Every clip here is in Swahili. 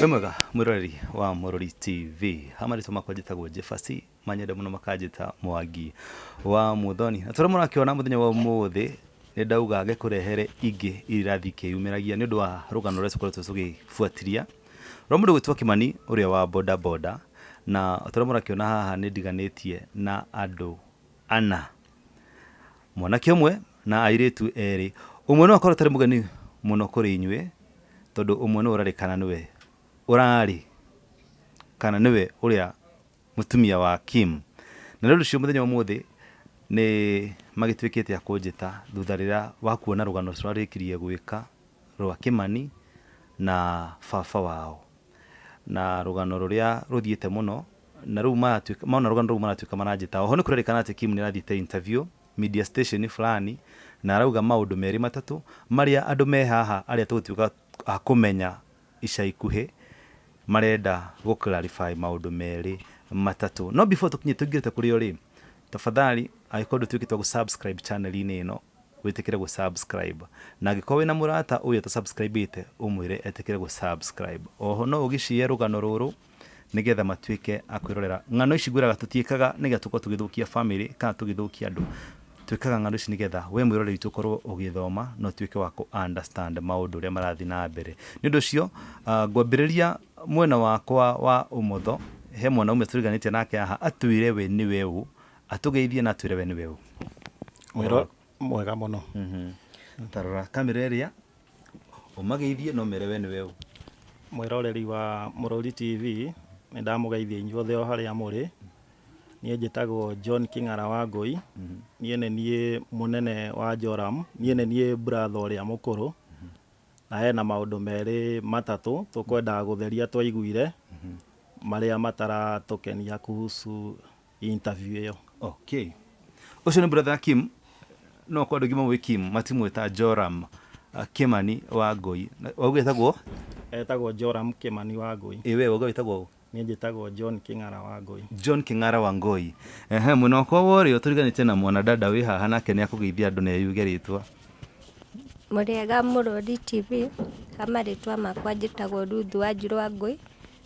wĩ mwega wa Mũrori TV hamarĩtwo makwa njĩtagwo Jefasi manyenda mũno makanjĩta Mwangi wa Muthoni. Na tũrĩa mũrakĩona mũthenya wa ũmũthĩ nĩ ndauga ngĩkũrehere ingĩ irathi kĩyumĩragia nĩ ũndũ wa rũgano rũrĩa tũkoretwo tũgĩbuatĩria rwa mũndũ gwĩtwo Kimani ũrĩa wa boda boda na tũrĩa mũrakĩona haha nĩ ndiganĩtie na andũ ana. Mwanake ũmwe na airĩtu erĩ. Ũmwe no akorwo tarĩ mũgeni mũno kũrĩ inyuĩ tondũ ũmwe nĩ ũrarĩkana nĩwe ũrarĩ kana nĩwe ũrĩa mũtumia wa Kim. Na ũndũ muthenya mũthenya wa muthi ni magĩtuĩkĩte a kũnjĩta thutha rĩrĩa wa kuona rũgano tũrarĩkirie gwika rwa Kimani na baba wao. Na rugano rũrĩa rũthiĩte muno na rĩu maratuĩka maona rũu maratuĩka maranjĩta. Oho nĩ kũrerĩkana atĩ Kim nĩ arathiĩte interview media station fulani na arauga maũndũ merĩ matatũ marĩa andũ me haha arĩa tũgũtuĩka a kũmenya ica ikuhĩ marenda gå clarify maundu meri matatu no before tũkinye tũingĩrĩte kuri o ri tafadhali angĩkorwo ndũtuĩkĩte wa gũ-subscribe channel-inĩ ĩno wĩtĩkĩre gũ-subscribe na angĩkorwo wĩna mũrata ũyũ ũtasubscribĩte ũmwĩre etĩkĩre gũ-subscribe oho no ũgĩcie rũgano rũrũ nĩgetha matuĩke a kwĩrorera. Ng'ano ici ngwĩraga tũtiĩkaga nĩgetha tũkorwo tũgĩthũkia family kana tũgĩthũkia andũ twĩkaga ng'ano ici nĩgetha we mwĩroreri tũkorwo ũgĩthoma no tuĩke wa kũ understand maũndũ ũrĩa marathi na mbere. Nĩ ũndũ ũcio rä ria mwena wakwa wa ũmotho he mwana umwe tũriganĩtie nake haha atwĩre we nĩwe ũ atũgeithie na atwĩre we nĩwe ũ. Mwĩro mwega mũno. Mhm. tarora kamera å mageithie no mere we nĩwe ũ? Mwĩroreri wa mũrũri tv ndamå geithia inyuothe o harĩa mũrĩ niĩ tagwo john king'ara wa ngũi niĩ nĩ må nene wa joram. Niĩ nĩ niĩ bratha ũrĩa mũkũrũ. Na hena maũndũ merĩ matatũ tũkwendaga gũtheria twaiguire marĩa mataratũkenia kuhusu interview yo okay ũcio ni brother Kim. No kwa ngima gwĩ Kim matimwĩta Joram uh, Kimani wa Ngũi Na- wauga etagwo etagwo joram kimani wa ngũi ĩ we niĩ njĩtagwo john king'ara wa ngoi. John King'ara wa ngoi. Ehe mwena wakwa wa ũrĩo tũriganĩtie na mwanadada wä haha nake nä akũgeithia andũ na eyuge rĩtwa. Mũrĩega mũrori tv amarĩtwa makwa njĩtagwo ruthu wa njirũ wa ngoi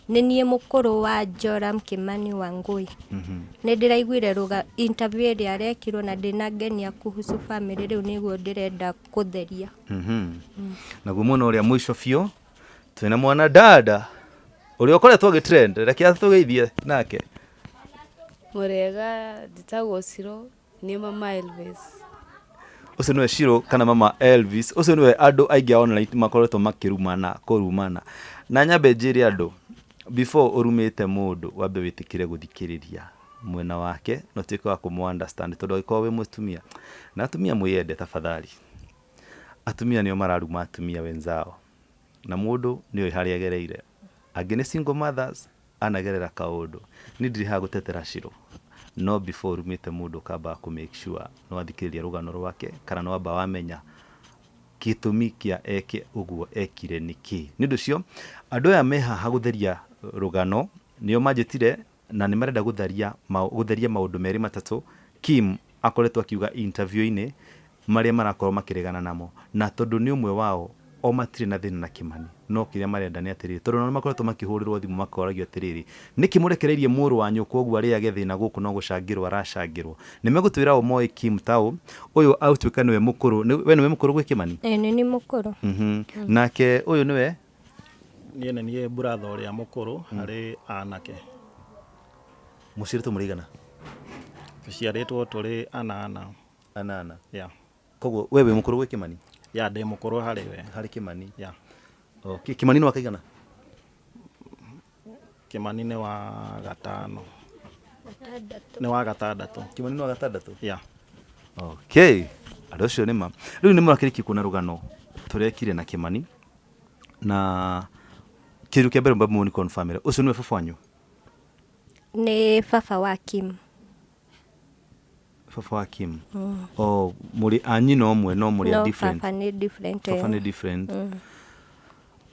nĩ niĩ mũkũrũ wa joram kimani wa ngũi nĩ ndĩraiguire ruga interview ĩrĩa arekirwo na ndĩna ngenia kuhusu family guo ndä renda kũtheria. Mhm. naguo mwena ũrĩa fio biũ mwana mwanadada ũrĩa ũkoretwo gĩtrend reke atũgeithie nake. Murega njĩtagwo Ciro ni mama Elvis. ũcio nĩwe Shiro kana mama Elvis. Ũcio nĩwe andũ aingĩ a online makoretwo makĩrumana kũrumana. Na nyambe njĩre andũ before ũrumĩte mũndũ wambe wĩtĩkĩre gũthikĩrĩria mwena wake na ũtuĩke wa kũmũ understand korwo wä må tumia na atumia mwĩyende tafadhali. Atumia nĩo mararuma atumia wenzao na mũndũ nĩoĩ harä agereire angĩ nä single mothers anagerera kaundu ni ndiri ha gutetera Shiro no before urumĩte mũndũ kamba ku make sure no adikiria rugano rwake kana no amba wamenya kitumikia eke uguo ekire niki ni ndu cio andu aya me haha gũtheria rũgano nĩo manjĩtire na nä marenda gutharia gutheria maundu meri matatu kim akoretwo akiuga interview-inä marä a marakorwo makĩregana namo. Na tondu ni umwe wao o matirĩ na thĩna na kĩmani no kĩrĩa marenda nĩ atĩrĩrĩ tondũ nao makoretwo makĩhũrĩrwo thimũ makoragio atĩrĩrĩ nĩkĩ mũrekereirie mũrũ wa nyũkwa ũguo arĩage thĩna gũkũ no gũcangĩrwo aracangĩrwo. Nĩ megũtwĩra o moĩ kim tao ũyũ autuĩka nĩwe mũkũrũ we nĩwe mũkũrũ gwĩ kĩmani ĩ nĩ nĩ mũkũrũ. Mhm. nake ũyũ nĩwe? Niĩ nĩ niĩ bratha ũrĩa mũkũrũ harĩ anake. Mũciĩrĩtwo mũrĩigana tũciarĩtwo tũrĩ anana. Anana. Ya koguo we wĩ mũkũrũ gwĩ kĩmani ya ndä må korwo harä we. Harä kĩmani ya. Kä mani nä wakaigana kä mani nä wa gatano. Nä wa gatandatå kä mani nä wa gatandatå ya. Okay andå acio nä ma. Rä u nä må rakä kuona rå gano tå rekire na kä mani na kä rä u kä mbere mbamå å cio nä we baba wanyu? Nä baba wa kim baba wa kim o muri anyi no mwe no muri no different. baba ni different baba ni nä different.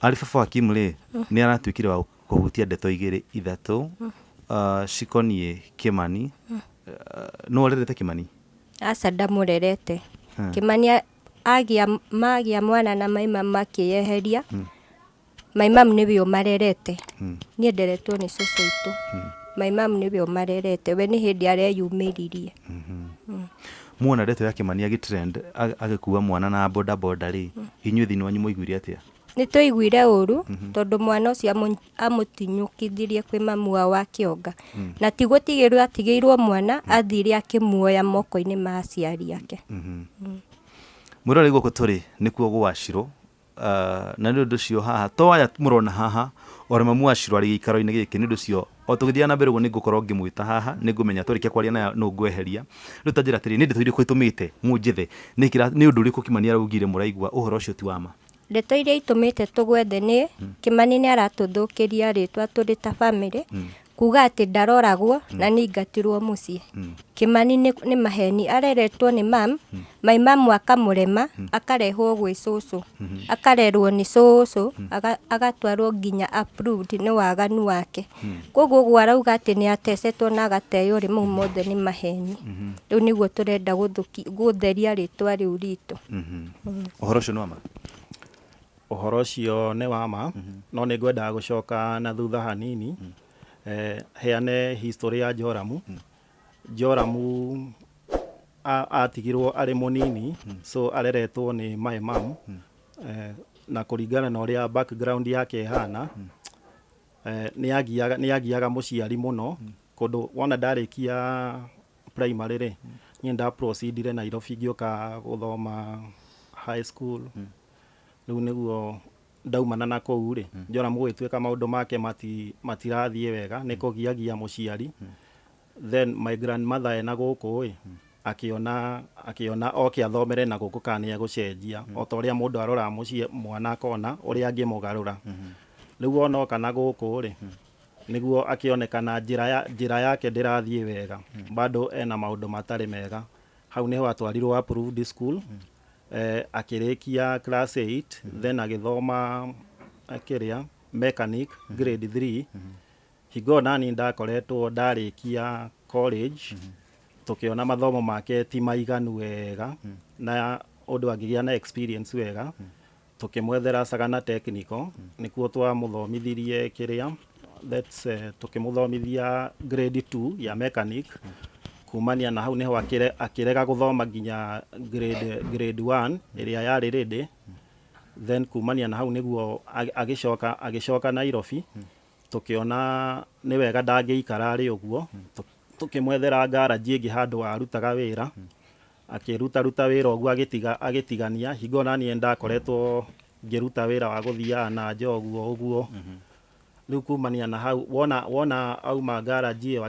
Ari baba wa kim rä nä aratuä kire wa kå hutia ndeto igä rä ithatå cikoniä kä mani no arerete kä mani aca ndamũrerete. Hmm. kimani agia magia mwana na maima makĩyeheria. Yeheria maimamu nĩwe marerete Mm. niĩ nderetwo nĩ cũcũ itũ. My mam nĩwe ũmarerete. We nĩ hĩndĩ areyumĩririe muona ndeto ya kimani agitrend agä agĩkua mwana na boda boda rĩ inyuĩ thĩinĩ wanyu mũiguire atĩa? Nĩ tũiguire ũru tondũ mwana ũcio amũ- amũtinyũkithirie kwĩ mamu wao wa kĩonga. Na ti gũtigĩrwo atigĩirwo mwana athire akĩmuoya moko-inĩ ma aciari ake. Mwĩrore gũkũ tũrĩ nĩkuo kuo uh, na nĩ ũndũ ũcio haha to aya mũrona haha ore mamu wacirũ arĩ gĩikaro-inĩ gĩkĩ nĩ ũndũ ũcio o tũgĩthiaga na mbere guo nä ngå korwo ngä mwä ta haha ni ngumenya twarikia kwaria nayo no ngweheria. Rĩu ta njĩra atĩrĩ nĩ ndeto må itũmĩte nä å ndå å rä kå kimani araugire horo å cio ti wama ndeto iria itũmĩte tũgwethe nĩ kĩmani nĩ aratũthũkĩria rĩtwa tũrĩ ta bamĩrĩ kuga atĩ ndaroragwo na nĩ ingatirwo mũciĩ. Kĩmani nĩ nä maheni. Areretwo nĩ mam. My rema akamũrema akarehwo gwĩ cũcũ. Akarerwo nĩ cũcũ mm. agatwarwo nginya approved nĩ waganu wake. Koguo ũguo arauga atĩ nä atecetwo na agateo rĩ mau mothe nĩ maheni. Rĩu nĩguo tũrenda gũtheria rĩtwa rĩu ritũ. Ũhoro ũcio nĩ wama ũhoro ũcio nĩ wama no nä ngwendaga gũcoka na thutha hanini heane history ya Joramu Joramu a- atigirwo arĩ mũnini so areretwo nĩ my mam eh, na kũringana na ũrĩa background yake ĩhana eh, nĩ agiaga mũciari mũno. Kũndũ wona ndarĩkia primary rĩ niĩ nda proceedire Nairobi ngĩũka gũthoma high school. Rĩu nĩguo ndaumana na kũu rĩ njora mũgĩtuĩka maũndũ make mati- matirathiĩ wega nĩ kũgiagia mũciari. Then my grandmother ena gũkũ ĩ akiona akiona oke athomere na gũkũ kana nĩ egũcenjia. O ta ũrĩa mũndũ aroraga mũciĩ mwana akona ũrĩa angĩmũgarũra. Rĩu ona oka na gũkũ rĩ nĩguo akĩonekana njĩra ya njĩra yake ndĩrathiĩ wega. Bado ena maũndũ matarĩ mega. Hau nĩho atwarirwo approved school eh, akĩrĩkia class 8 mm -hmm. then agĩthoma mechanic mm -hmm. grade 3 mm -hmm. hingo nani ndakoretwo ndarĩkia college mm -hmm. tũkĩona mathomo make ti maiganu wega mm -hmm. na ũndũ angĩgĩa na experience wega tũkĩmwethera Sagana Technical nĩkuo twamũthomithirie kĩrĩa that's uh, tũkĩmũthomithia grade 2 ya mechanic kumania na hau neho akirega guthoma nginya grade, grade 1 iria yari ready then kumania na hau niguo agicoka agicoka na Nairobi tukiona ni wega ndangĩikara arĩ uguo tukimwethera ngaraji ĩngĩ handu arutaga ruta wira uguo agitiga agitigania hingo naniĩ ndakoretwo ngiruta wira wa gũthiaga na njoguo ũguo rĩu kumania na hau wona wona auma ngaraji ĩyo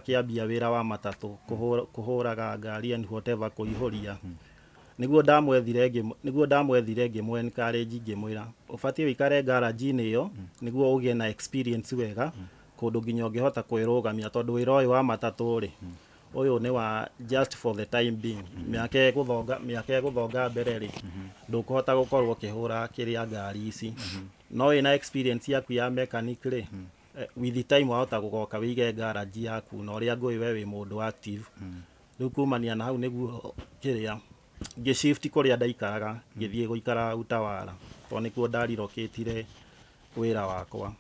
wä ra wa matatå kå hå raga ngari ihå ria nä guo ndamwethire nĩguo ndamwethire ngĩmwe encourage ngĩmwĩra ũbatiĩ ũikare ngaraji-inĩ ĩyo nĩguo ũgĩe na experience wega kũndũ nginya ũngĩhota kwĩrũgamia tondũ wĩra ũyũ wa matatũ rĩ ũyũ ni wa just for the time being. Miaka ĩgũthonga miaka ĩgũthonga mbere ri ndũkũhota gukorwo ũkĩhũra kĩrĩa ngari ici. No ina experience yaku ya mechanic ri eh, with the time wahota gugoka wĩige ngaraji yaku na uria ngui we wi mundu active. Riu kumania na hau nĩguo kĩrĩa ngĩshift kuria ndaikaraga ngithie guikara utawara to nĩkuo ndarirokĩtire wira wakwa.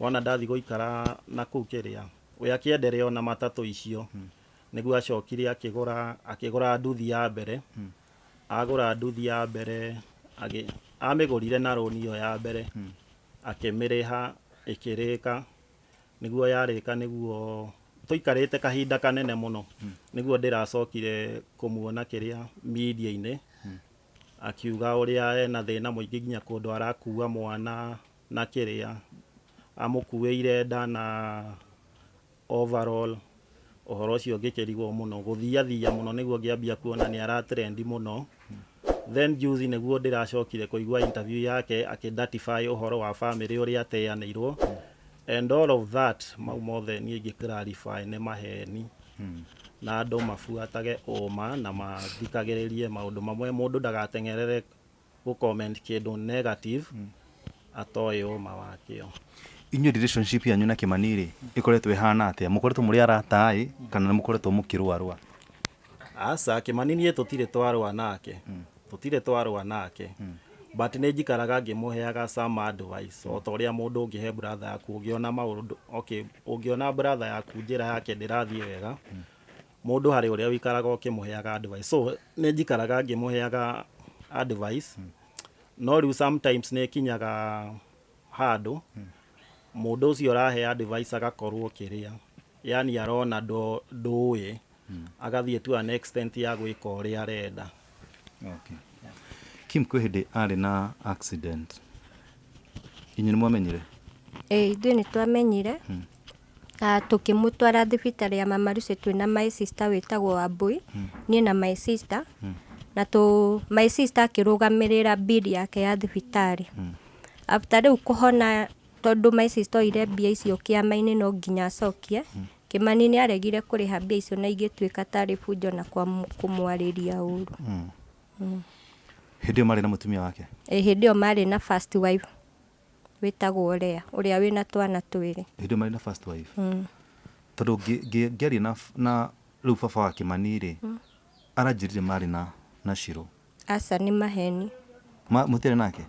Wona ndathi guikara na kuu kiria we akiendere na matatu icio nĩguo acokire akĩgũra akĩgũra nduthi ya mbere. Agũra nduthi ya mbere amĩgũrire na rũni ĩyo ya mbere. Akĩmĩrĩha ĩkĩrĩka nĩguo yarĩka nĩguo tũikarĩte kahinda kanene mũno nĩguo ndĩracokire kũmuona kĩrĩa media-inĩ akiuga ũrĩa ena thĩna mũingĩ nginya kũndũ arakua mwana na kĩrĩa. Amũkuĩire nda na overall uhoro ucio ngikirigwo muno guthiathia muno niguo ngiambia kuona ni aratrendi muno then juzi niguo ndiracokire kuigua interview yake akidatify uhoro wa family uria ateanairwo and all of that mau mothe niä ngä clarify nä maheni. Hmm. na andå mabuatage åma na mathikagä rä rie maå ndå mamwe. Må ndå ndagatengerere gå kä ndå negative hmm. atoä å ma wakä o inyuĩ relationship yanyu na kimani rĩ hana ĩhana mukoretwe muri mũrĩ arata ĩ kana nĩ mukirwarwa asa aca yeto tire twarwa nake. Tutire twarwa nake. But nä njikaraga ngä må heaga some advice o ta å rä a må ndå å ngä he brother yaku å ngä ona maå okay å ngä ona brother yaku njä ra yake ndä rathiä wega må ndå harä å rä a wikaraga å kä må heaga advice. So nä njikaraga ngä må heaga advice no rä u sometimes nä kinyaga handå må ndå å cio device advice agakorwo kä rä a yani arona ndũĩ ä agathiä tu an extent ya gwä ka å rä a arenda. Okay. kim kwä hä ndä arä na accident? Inyu nä mwamenyire? Ä ithuä nä twamenyire. Tå kä må twara thibitarä ya mamarucä twä na my sister wä tagwo wambui niä na my sister. Na tå my sister akä rå gamä rä ra bill yake ya thibitarä after rä u hona tondå my mbia icio kä ama-inä no nginya acokie. Kä mani nä aregire kå rä ha mbia icio na igä tuä ka tarä bunjo na kå mwarä ria å ru ä yo marä na må tumia wake? ä hĩndĩ ndä ä yo marä na first wife wä tagwo rea å rä a wä na twana twä rä hä ndä ä yo marä na first wife? Tondå ngä aria na, na rä u baba wa Kimani-rĩ, rä marĩ na na ciro. Aca nä maheni. Mũtiarĩ nake?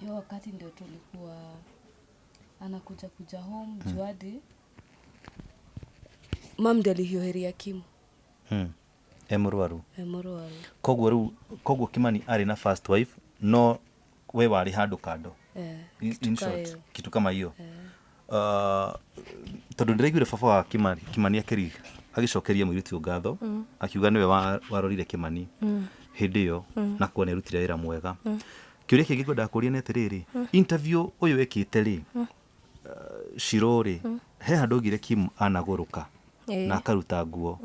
Hiyo wakati ndio tulikuwa anakuja kuja home mm. juadi mam ndi alihioheria kimu hmm. emurwaru må rwaru emorwaru koguo riu koguo kimani ari na first wife no we warä handå kando. Eh, In- short, kitu kama hiyo tondå ndä raiguire baba wa kimani kimani akĩri agä cokeria må irä ngatho akiuga nä we warorire kimani mm. hä ndä ä yo na kuona nä arutire wä ra mwega. Mm. å ria kä ngä ngwendaga kå ria nä atä rä rä interview å yå wä kä cirå rä he handå ngire kim anagå rå ka na akaruta nguo.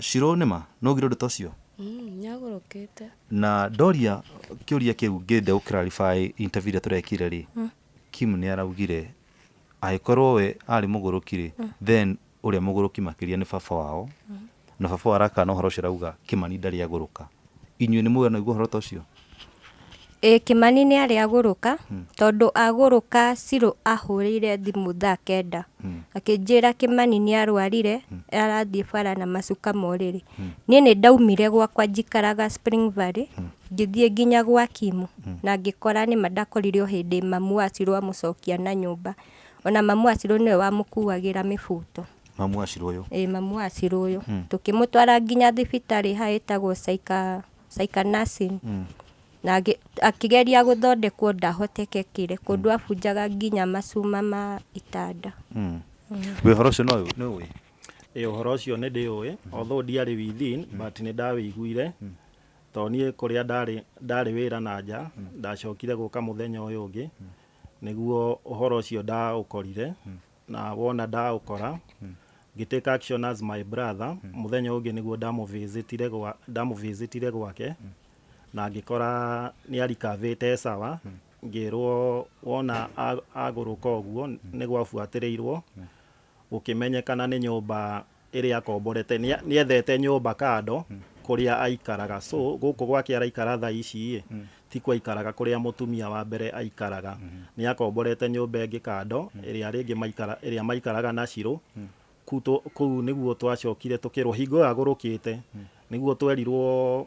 Cirå nä ma no gire å ndå ta å cio mm, nyagorokete na ndoria kä å ria kä u ngä nde gå clarify interview iria tå rekire rä kim nä araugire agä korwo we arä må gå rå ki rä then å rä a må gå rå ki makä ria nä baba wao. Na baba warakana å horo å cio rauga kä mani ndarä agå rå ka inyuä nä mwä naiguo horo ta å cio tondå agå rå ka cirå ahå rä ire thimå thaa kenda. Akä njä ra kä mani nä arwarire arathiä bara na macuka rä niä nä ndaumire gwakwa njikaraga Spring Valley ngä thiä nginya gwa kimu na ngä kora nä ma ndakorire o hä ndä mamu acirå amå cokia na nyå mba ona mamu acirå nä we wamå kuagä ra mä buto mamu acirå å yå ä mamu acirå å yå tå kä må twara nginya thibitarä saika caika nursing na akĩgeria gũthondekwo ndahotekekire, kũndũ mm. abunjaga nginya macuma ma itanda. Mm. Mm. Wĩ ũhoro ũcio nĩ ũĩ? Ĩ ũhoro ũcio nĩ ndĩũĩ, although ndiarĩ within but nĩ ndawĩiguire. Tondũ niĩ kũrĩa ndarĩ ndarĩ wĩra na nja, ndacokire gũka mũthenya ũyũ ũngĩ nĩguo ũhoro ũcio ndaũkorire na wona ndaũkora ngĩtake action as my brother, mũthenya ũyũ ũngĩ nĩguo ndamũvĩcĩtire gwake. Na ngä kora nä arikavä te sawa ngä rwo wona agå rå ka å guo nä gwabuatä rä irwo gå kä menyekana nä nyå mba ä rä akomborete nä ethete nyå mba kando kå rä a aikaraga. So gå kå gwake araikara tha ici ä ti kwaikaraga kå rä a må tumia wa mbere aikaraga. Nä akomborete nyå mba ä ngä kando ä rä a rä ngä ä rä a maikaraga na kuu nä guo twacokire tå kä rwo hingo yagå rå kä te nä guo twerirwo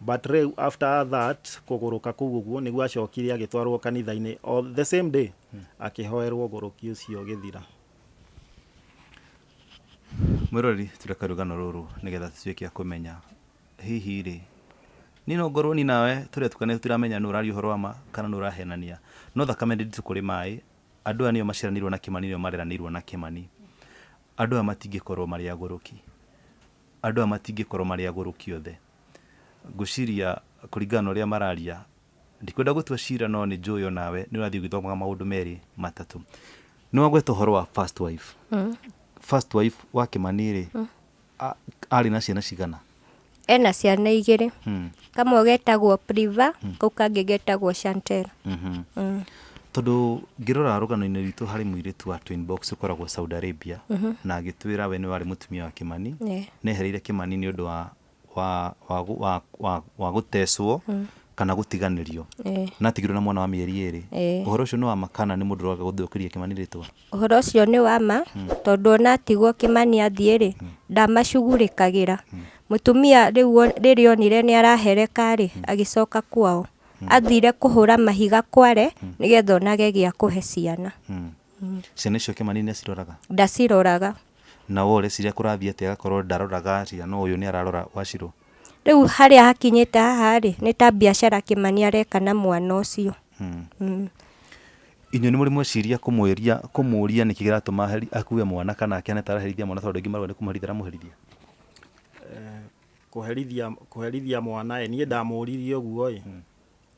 acoka rä u gå kå arä rä nä guo å rä a akä rega kå må ne mbia rä agä thiä agä ka maå ndå make akä nä guo akä gå rå ki but rĩu after that kũgũrũka kũu ũguo nĩguo acokire agĩtwarwo kanitha-inĩ. O the same day akĩhoerwo ũgũrũki ũcio ũgĩthira. Mwä nä getha a kå hihi rä ni no ngorwo ni nawe tå rä a tukanä tũtiramenya nä å raria å wa ma kana nä å rahenania no thakame ndä nditå kå rä maä andå aya nä o maciaranä na kä mani nä na kä mani andå aya matingä korwo marä agå rå ki andå aya matingä korwo marä rå ki othe ngå ciria kå ringana rä a mararia. Ndikwenda gå tua cira no nä njå nawe meri matatu maå ndå merä matatå nä wagweta å horo wa first wife? Mm. first wife wa Kimani rĩ? A- arĩ na ciana cigana? Ena ciana igä rä Hmm, kamwe getagwo priva kau kangä getagwo chantel mhm. Mm. tondå ngä rora rå ritå harä må irä wa Twin Box å koragwo saudi arabia na agä twä ra we nä warä må tumia wa kä mani Yeah. nä ehereire kä mani nä å wa wa wa wa wa wa gå tecwo kana gutiganirio tiganä rio Eh. na mwana wa mieri rä Eh. å horo å cio nä wa makana nä må ndå roga guthukiria kimani ritwa uhoro kä ni wa ma tondu ona atigwo kimani mani ri rä ndamacugurä kagä ra må tumia rä rä onire nä arahereka ri agä coka kwao. Athire kuhura mahiga kware nä getha onage gia a kå he ciana ciana icio kä ni aciroraga ndaciroraga na wo reciria kå rathiä atä agakorwo ndaroraga ciana no yå nä ararora wacirå rä u harä a hakinyä te haha rä nä ta biacara kimani areka na mwana å cio ni muri nä må rä mweciria kå må ria nä kä kä ratå ma akue mwana kana akene taraherithia mwana tondå angä ni nä kå må herithia ramå herithia kũherithia kũherithia mwana ĩ niĩ ndamũririe ũguo ĩ.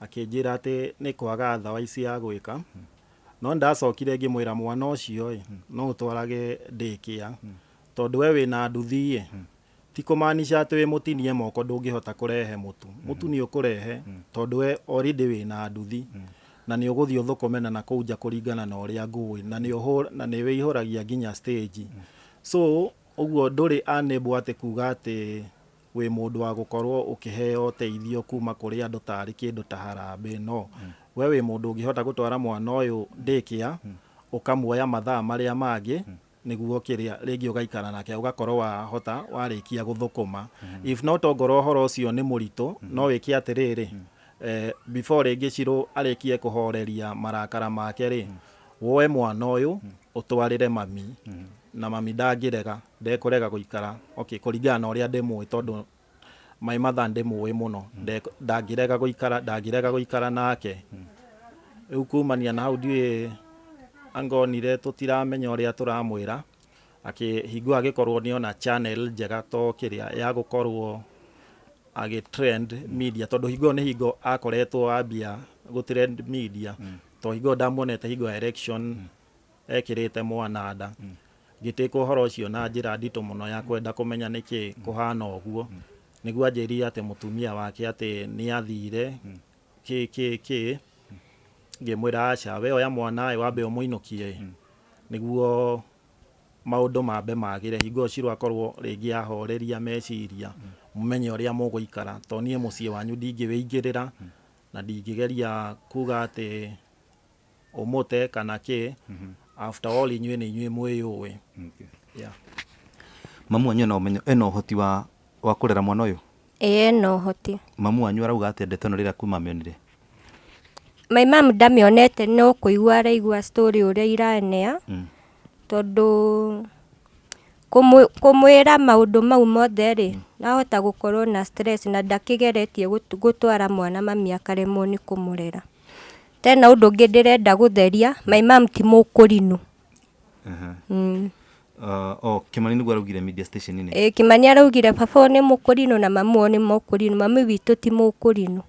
Akĩnjĩra atĩ nĩ kwaga thawa ici ya gwĩka no ndacokire ngä mwä ra mwana å ĩ no kä a tondå we wä nduthi nduthiä ti kå manica atä wä må tinie moko ndå ngä hota kå rehe må tu må tu nä å kå rehe tondå we wä na nduthi. Na nĩ å ũthũkũme na kũu nja kũringana na ũrĩa ngũĩ na nä wä na ragia nginya stage. So guo ndå rä atä kuga atä wä må ndå wa gå korwo å kä heo teithio kuma kå rä andå tarä kä ndå ta harambä no we wä må ndå å ngä hota gå twara mwana å yå ndä kä a å kamuoya mathaa marä marĩa mangĩ nĩguo kĩrĩa rĩngĩ ũgaikara nake ũgakorwo wahota warĩkia gũthũkũma. If no tongoro ũhoro ũcio nĩ mũritũ no wĩke atĩrĩrĩ eh, before rĩngĩ cirũ arĩkie kũhoreria marakara make rĩ woe mwana ũyũ ũtwarĩre mami na mami ndangĩrega ndekũrega gũikara. Okay kũringana na ũrĩa ndĩmũĩ tondũ my mother ndĩmũĩ mũno. Ndek- ikara gũikara gå ikara nake. Rĩu kumania na hau ndiũĩ angonire tũtiramenya ũrĩa tũramwĩra. Korwo agĩkorwo nĩona channel njega to kiria ya gũkorwo agĩtrend media. Tondũ hingo nĩ hingo akoretwo ambia gũtrend media. To hingo ndamuonete hingo election ekĩrĩte mwana nda. Ngĩtĩka ũhoro cio na njĩra nditũ mũno ya kwenda niki kuhana kũhana ũguo nĩguo anjĩrire atĩ mũtumia wake atĩ nĩ athire kĩ kĩ kĩ? Ngĩmwĩra aca we oya mwana ĩ wambe ũmũinũkie nĩguo maũndũ mambe magĩre. Hingo cirũ akorwo rĩngĩ ahoreria meciria mũmenye ũrĩa mũgũikara. To niĩ mũciĩ wanyu ndingĩwĩingĩrĩra na ndingĩgeria kuga atĩ ũmũte kana kĩ? After all inyuĩ nĩ inyuĩ mwĩyũĩ. Mamu anyu ena ũmenyo ena ũhoti wa wa kurera mwana uyu? Ĩĩ no hoti mamu wanyu arauga atĩ ndeto ĩno rĩrĩa kuma mĩonire my mam ndamĩonete no kũigua araigua story ũrĩa iranea. Mm. tondũ kũmwĩ- kũmwĩra maũndũ mau mothe rĩ nahota gũkorwo na stress na ndakĩgeretie gutwara gũtwara mwana mami akaremwo nĩ kũmũrera. Tena ũndũ ũngĩ ndĩrenda gũtheria my mam ti mũkũrinũ -huh. mm. Uh, oh, Kimani nĩguo araugire media station -inĩ Eh, Kimani araugire baba ni mukurino na mamu ni mukurino mamu mami witũ ti mukurino.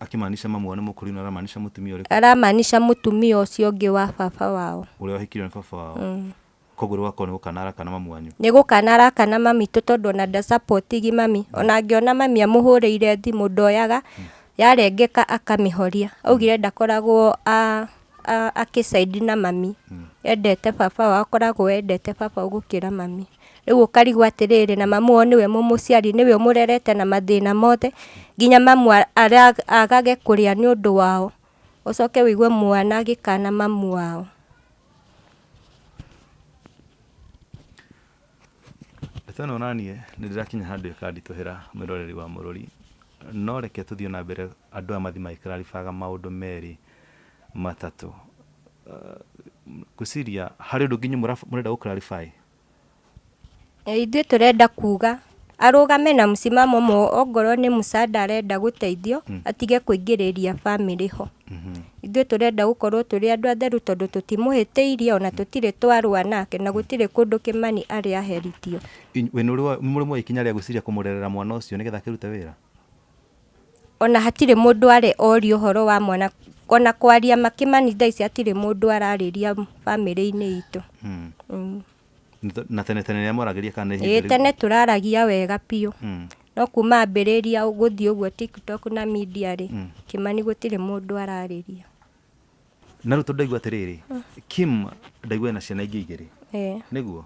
Akimaanisha mamu wao ara mũkũrinũ aramaanisha mũtumia ara aramaanisha mũtumia ucio ngi wa baba wao. Ũrĩa wahikirio ni baba wao. Mm. koguo wako ni gukanara kana mamu wanyu? Ni gukanara kana mami tũ tondũ ona gi mami. Ona angĩona mami amũhũrĩire thimũ ndoyaga yarengeka akamĩhoria. Augire ndakoragwo a- a- akĩcaidi na mami. Endete baba wao akoragwo endete baba gũkĩra mami. Rĩu ũkarigwo atĩrĩrĩ na mamu wao nĩwe mũmũciari nĩwe ũmũrerete na mathĩna mothe nginya mamu agage kũrĩa ni undu wao. Ũcoke wĩigue mwana agĩkana mamu wao. Ndeto ĩno naniĩ nĩ ndĩrakinya handũ ĩkanditũhĩra mwĩroreri wa mũrũri no reke tũthiĩ na mbere andũ aya mathi magĩkĩraribaga maũndũ merĩ matatũ Uh, ngwĩciria harĩ ũndũ nginya mũraf- mũrenda gũklarify Eh, ithuĩ tũrenda kuga arũgame na msimamo mo ongorwo nĩ mũcanda arenda gũteithio atige kũingĩrĩria bamĩrĩ ho. Ithuĩ tũrenda gũkorwo tũrĩ andũ atheru tondũ tũtimũhĩtĩirie ona tũtirĩ twarwa nake na gũtirĩ kũndũ kĩmani arĩ aheritio we mũrĩ mwa ikinya rĩa gwĩciria kũmũrerera mwana ũcio nĩgetha akĩrute wĩra? Ona hatirĩ mũndũ arĩ orio ũhoro wa mwana ona kwaria makĩmani thaa ici hatirĩ mũndũ ararĩria bamĩrĩ-inĩ itũ. Hmm. Mm. Na tene tene amwaragĩria kana nĩ ĩĩ hĩndĩ tene tũraragia wega biũ Hmm. no kuma ambĩrĩria gũthiĩ ũguo tiktok na media rĩ tirä kĩmani gũtirĩ mũndũ ararĩria. Na rä u tondå ndaigua atä rä rä kim ndaigua ena ciana ingä igä rä nä guo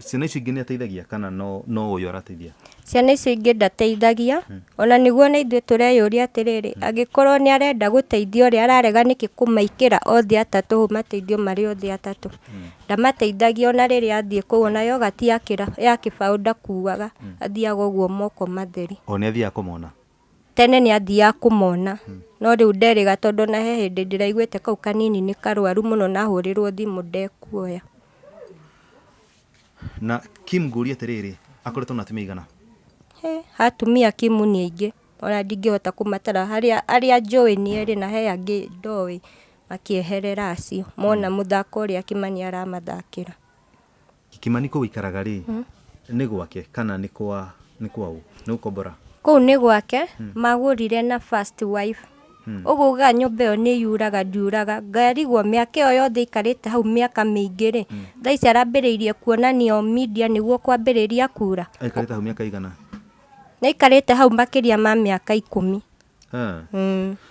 ciana icio ingä nä ateithagia kana no no yå arateithia? Ciana icio ingĩ ndateithagia ona nĩguo na ithuĩ tũreyũria atĩrĩrĩ angĩkorwo nĩ arenda gũteithia ũrĩa ararega nĩkĩ kũmaikĩra othe atatũ hau mateithio marĩ othe atatũ. Ndamateithagia ona rĩrĩa athiĩ kũu ona yogati ya kĩbaũ ndakuaga athiaga ũguo moko matheri. O nä athiaga kå mona tene nĩ athiaga kũmona no rĩu nderĩga tondũ ona he hĩndĩ ndĩraiguĩte kau kanini nĩ karwaru mũno nahũrĩrwo thimũ ndekuoya na kim ngå ria rä rä akoretwo na atumia igana? He, atumia Kim nĩ aingĩ. Ona ndingĩhota kũmatara. Harĩa arĩa njũĩ nĩ erĩ na he angĩ ndoĩ makĩeherera acio. Mona mũthako ũrĩa kimani aramathakĩra. Kimani kå ikaraga rä nä gwake kana nä kwa nä kwa u gå kombora kũu nĩ gwake. Magũrire na first wife ũguo ga nyũmba ĩyo nĩ yuraga ndiuraga. Ngarigwo mĩaka yo yothe ikarĩte hau mĩaka mĩingĩ rĩ thaa ici arambĩrĩirie kuonanio media nĩguo kwambĩrĩria kura. Aikarä te hau mä aka igana? Nĩ ikarĩte hau makĩria ma mĩaka ikũmi. Mm.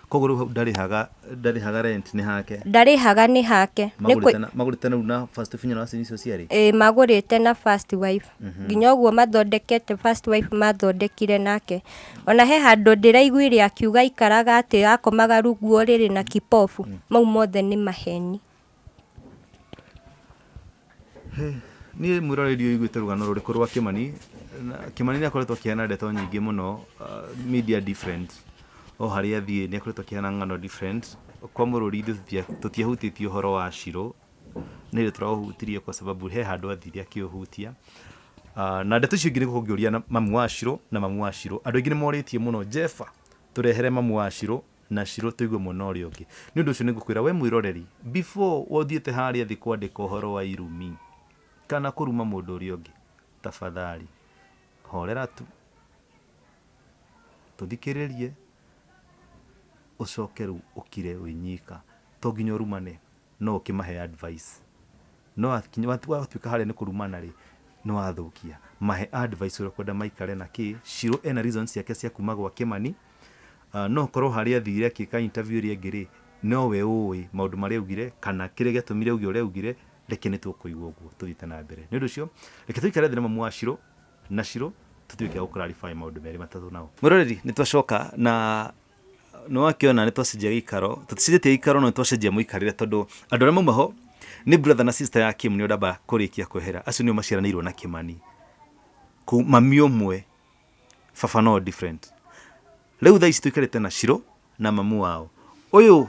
Koguo rä u ndarä haga ndarä haga rent nä hake? Ndarĩhaga nĩ hake. Nĩ kwĩ- magå rä te rä na first finya na wacini icio ciarä ĩ magũrĩte na wife. Nginya ũguo mathondekete first wife mathondekire nake. Ona he handå ndä raiguire akiuga ikaraga atä akomaga runguo rä rä na kipofu. Mau mothe nä maheni. Niä mwä roreri å iguä te rå gano rå rä kå rwa kä mani kä mani nä akoretwo akä heana ndeto nyingä må no media different o harä a thiä nä akoretwo akä heana ng'ano different. Kwa må rå ri tå tiahutä tie å horo wa cirå nä rä tå raåhutirie kwa sababu he handå athire akä å hutia Ah, na ndeto icio ingä nä gå ngä å ria mamu wa cirå na mamu wa cirå andå aingä nä morä tie må no jefa tå rehere mamu wa cirå na cirå tå igue mwena å rä a å ngä nä å ndå å cio nä ngå kwä ra we mwä roreri before wothiä te harä a thä kwandä ka å horo wa irumi kana kå ruma må ndå å rä a å ngä tafadhali horera tu. Tå thikä rä u å to nginya å rumane no å advice no watuä ka harä nä kå rumana rä nä mahe advice a kwenda maikare na kä cirå ena reasons ciake cia kuma gwa kä uh, no korwo harä athire akä ka interview ri rä no we å ä marä augire kana kä rä gä atå ugire reke nä tå kå igua å guo tå na mbere. Ndå å cio reke tå ikare thä na mamu na cirå tå tuä ke gå matatu nao. Må roreri nä twacoka na nä wakäona nä twacenjia gä ikaro tå ticenjetie ikaro no nä twacenjia må ikarä re tondå andå arä a mauma nä brother na sister ya kim nä o ndamba kå rä kia kwehera. Acio nä o maciaranä irwo na kä mani mami å mwe baba no different. Rä u thaa ici tå ikarä te na ciro na mamu wao. Å yå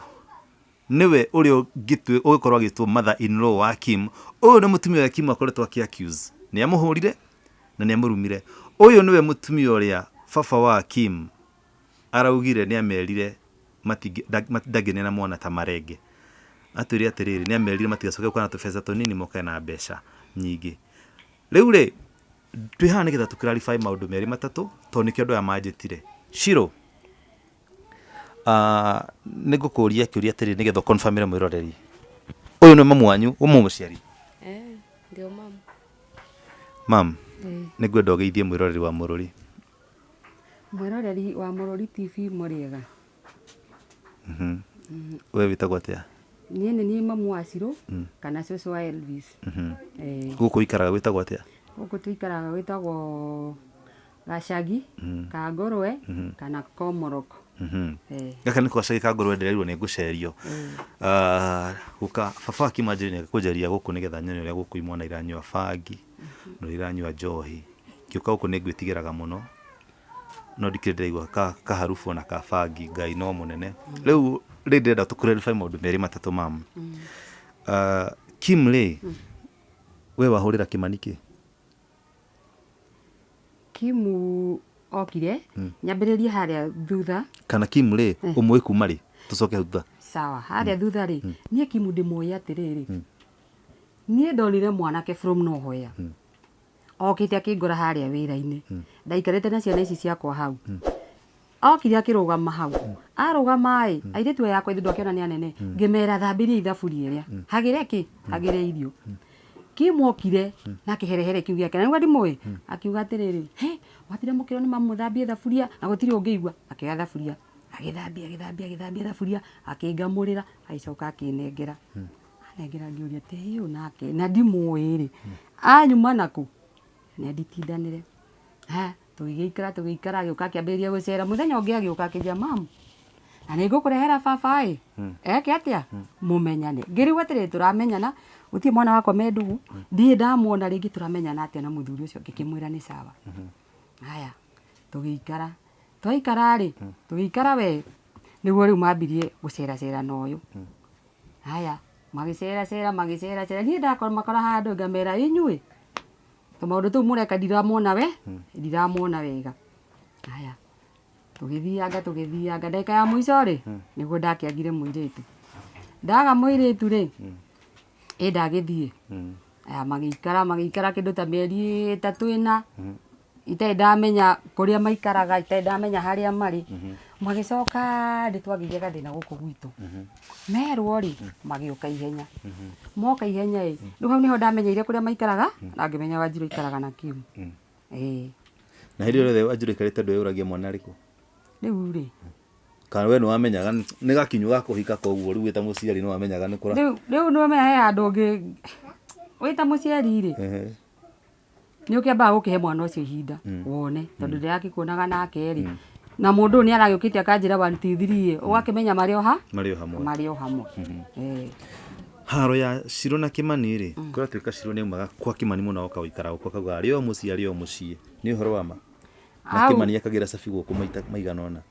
nĩwe ũrĩa ũngĩtwe- ũgĩkorwo agĩtwo mother in law wa kim. Ũyũ nĩ mũtumia wa kim akoretwo akĩ accuse ni amuhurire na ni amurumire ũyũ niwe mũtumia ũrĩa baba wa kim araugire nä amerire matingi- na mwana ta marenge. Atwä re atä rä rä nä amerire matigacoke kana tå na tå nini mokae na mbeca nyingä rä u rä twä haha tåmaå ndå merä matatå tondå nä kä andũ aya manjĩtire. Ciro uh, nä ngå kå ria kä å ria atä rä nä getha å re mwä roreri å yå nä mamu wanyu å må må ciari Eh, mam Eh, nä ngwenda å geithie mwä roreri wa må rå ri mwĩroreri wa mũrũri tv mũrĩega we wä tagwo atä a niĩ nĩ niĩ mamu wa cirũ kana cũcũ wa elvis. Eh, gå kå ikaraga wä tagwo atä a gũkũ tũikaraga gwĩtagwo gacagi kangũrwe kana komoroko Eh, gaka nä kwacagä ka ngå rwe ndärerirwo nä ngå cerio gå ka baba akimanjä nä kå njaria gå kå nä getha nyone å rä a gå kå imwana iranyua bangi no iranyua njohi. Kä å ka gå kå nä ngwä tigä raga må no ndikä ndäraigua ka- kaharubu ona ka bangi ngai no må nene rä u rä ndärenda tå kå maå ndå merä matatå mam Ah, kim rä we wahå rä ra kä mani kä kimu okire nyambiririe haria thutha. Kana kim rä å mwä kuma rä tå coke hau thutha. Sawa haria thutha ri nie kimu rä atĩrĩrĩ niä ndonire mwanake from nohoya okĩte akĩngora harĩa wĩra-inĩ. Ndaikarĩte na ciana ici ciakwa hau. Okire akĩrũgama hau. Arũgama ĩ airĩtu aya akwa ithuĩ ndwakĩona nĩ anene. Ngĩmera thambĩrie ithaburia ĩrĩa. Hagĩre kĩ? Hagĩre irio. Kimokire na kĩherehere kiu gĩake. Na nĩguo ndimũĩ? Akiuga atĩrĩrĩ he watire mũkĩrwo nĩ mamu thambie thaburia? Na gũtirĩ ũngĩigua. Akĩoya thaburia. Agĩthambia agĩthambia agĩthambia thaburia. Akĩngamũrĩra agĩcoka akĩnengera. Anengera ngĩũria tä ũyũ nake? Na ndimũĩ rĩ anyuma naku ne nditindanĩre ha tũgĩgĩikara tũgĩikara agĩũka akĩambĩrĩria gũcera. Mũthenya ũngĩ agĩũka akĩnjia mamu na nĩ ngũkũrehera baba ĩ eke atĩa? Mũmenyane. Ngĩrigwo atĩrĩ tũramenyana. Gũtirĩ mwana wakwa me ndugu ndirĩ ndamwona rĩngĩ tũramenyana atĩa? Na mũthuri ũcio ngĩkĩmwĩra nĩ sawa. Haya tũgĩikara. Twaikara rĩ? Tũgĩikara we? Nĩguo rĩu mambirie gũceracera na ũyũ. Haya magĩceracera magĩceracera niĩ ndakora makora handũ ngamera inyuĩ tũmaũndũ tu mureka ndiramona we ndiramwona wega. Aya tugithianga tugithianga ndagĩka ya mũico ri niguo ndakiagire mũirĩtu. Ndaga mũirĩtu ri i ndagithie aya magiikara magiikara kindu ta mieri itatu ina itai ndamenya kuria maikaraga itai ndamenya haria mari magicoka ndĩ twagĩire gathĩna gũkũ gwitũ. Merwo ri magiuka ihenya moka ihenya ĩ rĩu hau nĩho ndamenyeire a maikaraga na ngĩmenya wanjirå ikaraga na kimu ĩĩ. Na hĩndĩ wanjirå yothe te ikarĩte ndũ yũragia mwana rĩkũ rĩu rĩ. Kana we nĩ wamenyaga nĩ gakinyu ga kũhika koguo rĩu wĩ ta mũciari nĩ wamenyaga nĩ kũra rĩu u nĩ wamenya he handå ngä wĩ ta mũciari rĩ. Ambaga nĩ ũkĩambaga gũkĩhe mwana ũcio ihinda wone. Tondũ ndĩrakĩkuonaga nake rĩ. Na mũndũ ũyũ nĩ aragĩũkĩte akanjĩra 1 2 3 ũgakĩmenya marĩ o ha? Marĩ o hamwe. Marä o hamwe. Eh. Haro ya shiro na kimani rĩ? Kũratuĩka shiro nĩ umaga kwa kimani muna oka gũikara uko akauga ari o mũciĩ ari o mũciĩ. Ni uhoro wa ma? Na kimani akagĩra cabi gũkũ maita maigana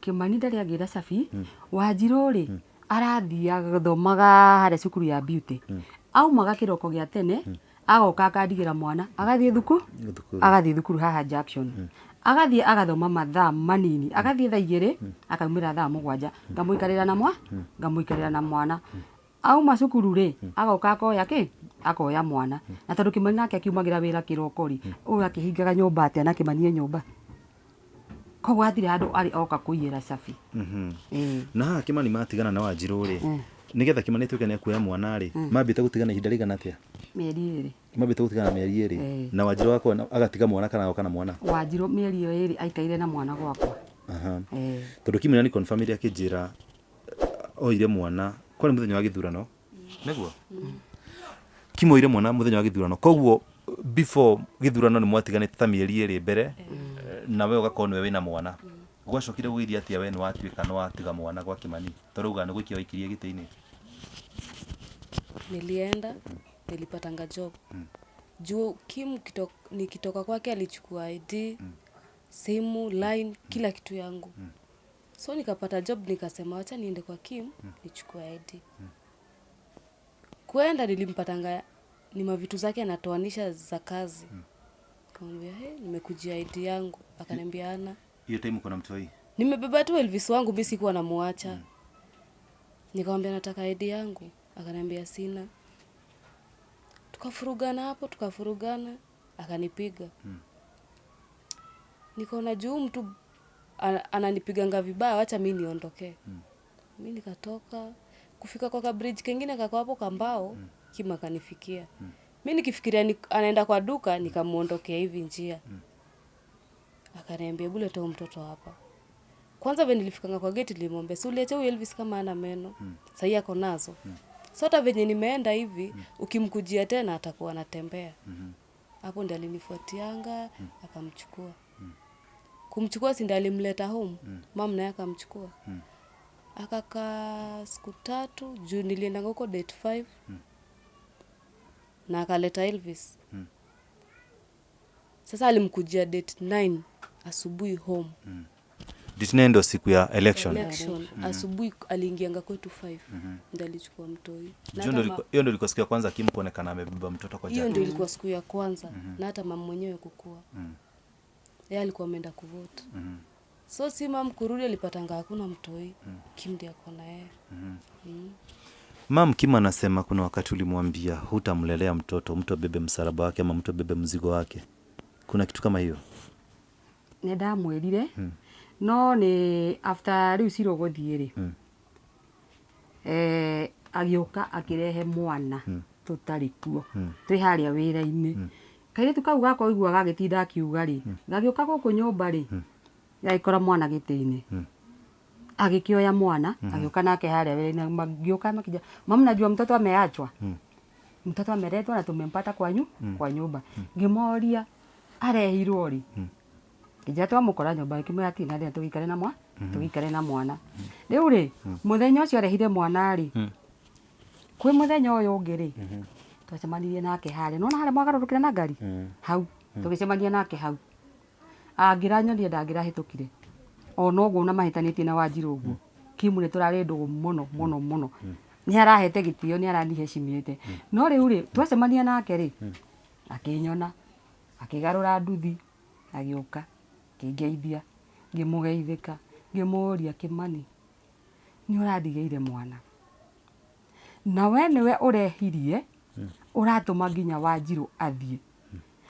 kimani kĩmani ndarĩ agĩra cabi. Wanjirũ mm. arathiaga gũthomaga hare cukuru ya beauty. Aumaga kiroko gĩa tene agoka akandigĩra mwana. Agathiä thukuru? Agathiä thukuru haha junction agathiĩ agathoma mathaa manini. Agathiĩ thaa må akaumĩra thaa ikarä ra na mwa? Ra na mwana auma cukuru rä agoka akoya kä akoya mwana. Na tondå kä mani nake akiumagĩra wĩra kĩroko rĩ ũyũ akĩhingaga nyũmba atĩa? Na manie nyå mba koguo athire andå arä oka kå cabi. Mhm. cabi na haha kimani matigana na wanjirå rä nä getha kä mani tuä ke nä akuoya mwana rä mambä te gå tigana ihinda rĩigana atĩa? Mĩeri ĩrĩ mambĩte gũtigana mĩeri ĩrĩ Eh. na wanjirå wako agatiga mwana kana agoka na mwana? Wanjirũ mĩeri ĩyo ĩrĩ aikaire na mwana gwakwa. Aha. Eh, tondũ kimina nĩ confirm iria akĩnjĩra uh, oire mwana kwarĩ mũthenya wa gä thurano näguo kimå ire mwana mũthenya wa gĩthurano. Koguo before gĩthurano nä mwatiganĩte ta mĩeri ĩrĩ mbere na we ũgakorwo nĩwe wĩna mwana. Gwacokire gũgĩthiĩ atĩa we nä watuä ka nä watiga mwana gwa kimani? Tondũ uga gå ikia waikirie gä tä-inä nilienda nilipatanga job. Juu kim kitok, nikitoka kwake alichukua id simu line kila kitu yangu so nikapata job nikasema wacha niende kwa kim mm. nichukue id Mm. kwenda nilimpatanga ni mavitu zake anatoanisha za kazi Mm. kamwambia hey, nimekujia id yangu akaniambia ana hiyo time uko na mtoi nimebeba tu elvis wangu mi sikuwa namuacha Mm. nikamwambia nataka id yangu akaniambia sina tukafurugana hapo tukafurugana akanipiga Mm. nikaona juu mtu ananipiganga vibaya wacha mi niondokee mi nikatoka kufika kwa kabridge kengine kako hapo kambao kima kanifikia. Mm. mi nikifikiria ni, anaenda kwa duka nikamwondokea hivi njia Mm. akaniambia bule toa mtoto hapa kwanza venye nilifikanga kwa geti nilimwambia si uliacha huyu Elvis kama ana meno mm. sahii ako nazo mm. so hata venye nimeenda hivi mm. ukimkujia tena atakuwa anatembea Mm -hmm. hapo ndi alinifuatianga mm. akamchukua mm. Kumchukua sindi alimleta home mm. mam naye akamchukua mm. akakaa siku tatu juu niliendanga huko date 5 mm. na akaleta Elvis mm. sasa alimkujia date 9 asubuhi home mm. ditine ndo siku ya election election Mm -hmm. asubuhi aliingianga kwetu 5 ndio alichukua mtoi Na Hiyo ndo alichukua mtoi. hiyo ndo ilikuwa siku ya kwanza kim kuonekana amebeba mtoto kwa hiyo ndo ndio ilikuwa siku ya kwanza mm -hmm. na hata mama mwenyewe kukua yeye alikuwa ameenda kuvote. So si mam kurudi alipatanga hakuna mtoi. Kim ndi ako na yeye. Mm. mam kim anasema kuna wakati ulimwambia hutamlelea mtoto mtu abebe msalaba wake ama mtu abebe mzigo wake. Kuna kitu kama hiyo? Nä ndamwärire no nä after rä u cira gå thiä rä Mm. agä å ka akä rehe mwana. Tå tarä kuo twä harä a wä ra-inä kairä tu kau gakwa igua gagitinda akiuga rä gagä å ka gå kå nyå mba kora mwana gä tä-inä agĩkĩoya mwana agĩũka nake harĩa wĩra-inĩ magĩũka makija mama najua mtoto ameachwa. Mtoto ameletwa na tumempata kwa, nyu, kwa nyumba ngĩmoria arehirwo rĩ? Kĩnja twamũkora nyũmba ĩkĩmwĩra atirĩ na ri tũgĩikare na mwa tũgĩikare na mwana. Rĩu rĩ mũthenya ũcio arehire mwana rĩ kwĩ mũthenya ũyũ ũngĩ rĩ twacemanirie nake harä nona harĩa mwagarũrũkĩra na ngari? Hau. Tũgĩcemania nake hau. Angĩranyonire kire ona guo na mahĩtanĩtie na wanjirũ guo kimu nĩ tũrarĩ ndũgũ mũno mũno mũno. Nä arahete gĩtĩo aranihecimä te no rä u rä twacemania nake rĩ akĩnyona akĩgarũra nduthi agĩũka akĩngeithia ngĩmũgeithĩka ngĩmũria kĩmani. Nĩ ũrandigĩire mwana. Na we nĩwe ũrehirie ũratũma nginya wanjirũ athiĩ.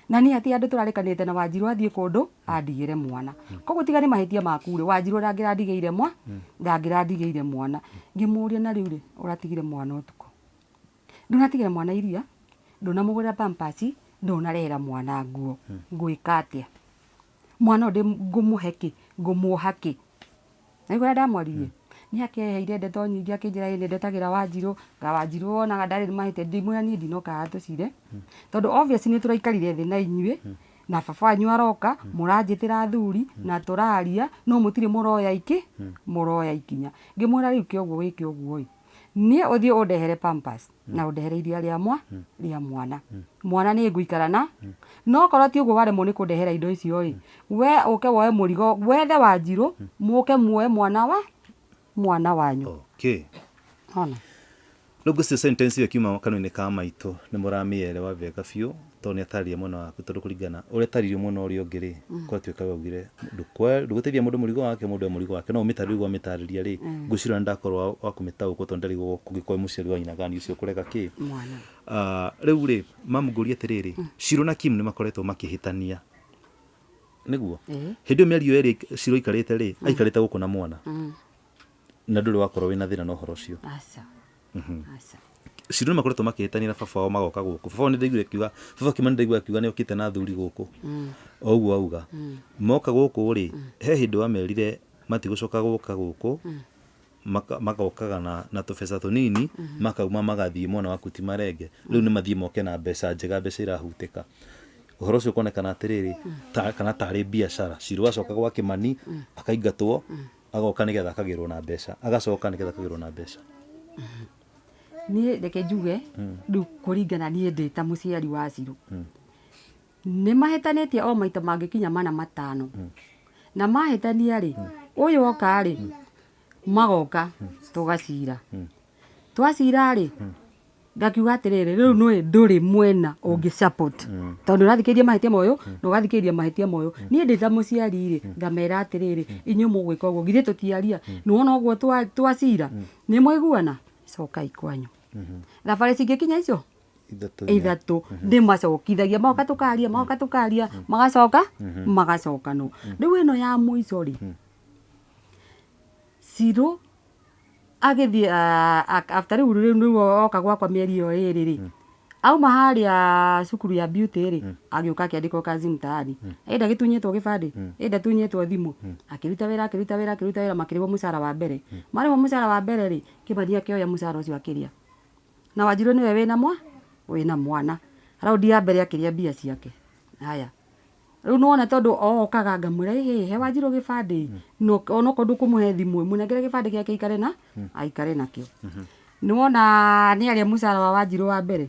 Na nĩ atĩ andũ tũrarĩkanĩte na wanjirũ athiĩ kũndũ andigĩre mwana. Koguo tiga nĩ mahĩtia maku rĩ wanjirũ ndangĩrandigĩire mwa ndangĩrandigĩire mwana. Ngĩmũria na rĩu rĩ ũratigire mwana ũtukũ. Ndũnatigĩra mwana iria ndũnamũgũrĩra pampasi ndũnarehera mwana nguo. Ngwĩka atĩa? Mwana ũyũ ngumuheki ngũmũhe kĩ? Ngũmuoha kĩ? Naigua ũrĩa nĩ akeheire ndeto nyingĩ akĩnjĩra ĩ nĩ ndetagĩra wanjirũ. Nga wanjirũ wonaga ndarĩ mahĩtia ndimwĩra niĩ ndinoka haha tũcire. Tondũ obvious nĩ tũraikarire thĩ na inyuĩ na baba wanyu aroka mũranjĩtĩra thuri na turaria no mũtirĩ muroya iki muroya ikinya. Ngĩmwĩra rĩu kĩoguo wĩke ũguo ĩ? Niĩ ũthiĩ ũndehere pampas na ũndehere iria rĩa mwa rĩa mwana. Mwana ni nguikara na no korwo ti ũguo waremwo ni kũndehera indo icio ĩ we ũke woe mũrigo wethe wanjiru muke muoe mwana wa mwana wanyu. Okay. Ona u ngå sentence ä yo kiuma kanua-inä ka maitå nä må ramĩerewa wega biå tondå nä atarĩria mwena waku tondå kå ringana å rä ataririe mwena å rä å ngä rä kwatuä ka waugire ndå teithia må ndå må rigo wake må ndå må rigo wake. No å mä tarä gwa mä tarä ria rä ngå cirå nä ndakorwo wa kå mä taå kwo tondå ndarigwo kå gä korwo må ciari wa nyinagani å cio kå rega kä mwana. Rä u rä mamũngåria atä rä rä cirå na kim nä makoretwo makä hä tania nä guo hä ndä ä yo mä ario ä rä cirå ikarä te rä aikarä te gå kå na mwana? Mm. Na ndå rä wakorwo wä na thä na na å horo å cio cirå nä makoretwo makä na baba wao magoka gå kå baba nä ndaiguire akiuga baba kima nä ndaigua akiuga nä okä te na thuri gå kå o ũguo auga moka gå kå rä he hä ndä wamerire matigå coka gå ka gå kå magokaga na, na tũbeca tũnini makauma magathiĩ mwena wa kuti marenge rĩu nĩ mathiĩ moke na mbeca njega mbeca irahutĩka. Ũhoro ũcio ũkonekana atĩrĩrĩ ta, kana tarĩ biacara. Cirũ acoka gwa kĩmani akaingatwo agoka nĩgetha akagĩrwo na mbeca agacoka nĩgetha akagĩrwo na mbeca. Niä reke njuge rä u kå ringana niä ndä ta må ciari wa cirå nä mahätanä tie o maita mangä kinya mana matano. Na mahätania rä å yå oka rä magoka tå gacira twacira rä ngakiuga atä rä rä rä u nä ndå rä mwena å ngä tondå rathikä ria mahä tia moyå na å gathikä ria mahä tia moyå niä ndä ta må ri ngamera atä rä rä inyuä må gwä ka å guo githä tå tiaria nä wona å guo twacira nä mwaiguana cokai kwanyu thabarä cingä kinya icio ithatå nä macokithagia maoka tå karia magoka tå karia magacoka? Magacoka no. Rä u ä no ya må ico rä cirå aftari after rä u u oka gwakwa mä eri ä yo ä rä rä auma ya cukuru ya beauty ri agä å ka akä andä ka kazi mtaani enda gä tunyä two gä bandä enda tunyä two thimå akä ruta wä ra akä ruta wä ra akä ruta wä ra makä rä må cara wa mbere. Marä wo må cara wa mbere rä kä mani akä oya må cara å cio akä rä a na wanjirå nä we wä na mwa? Wä na mwana. Raundi ya mbere akä rä a mbia ciake. Haya rä u nona tondå okaga ngamwä ra hä he wanjirå gä bandä onokorwo ndå kå må he thimå må nengere gä bandä gä ake aikare na? Aikare nakä o nä wona nä arä a må cara wa wanjirå wa mbere?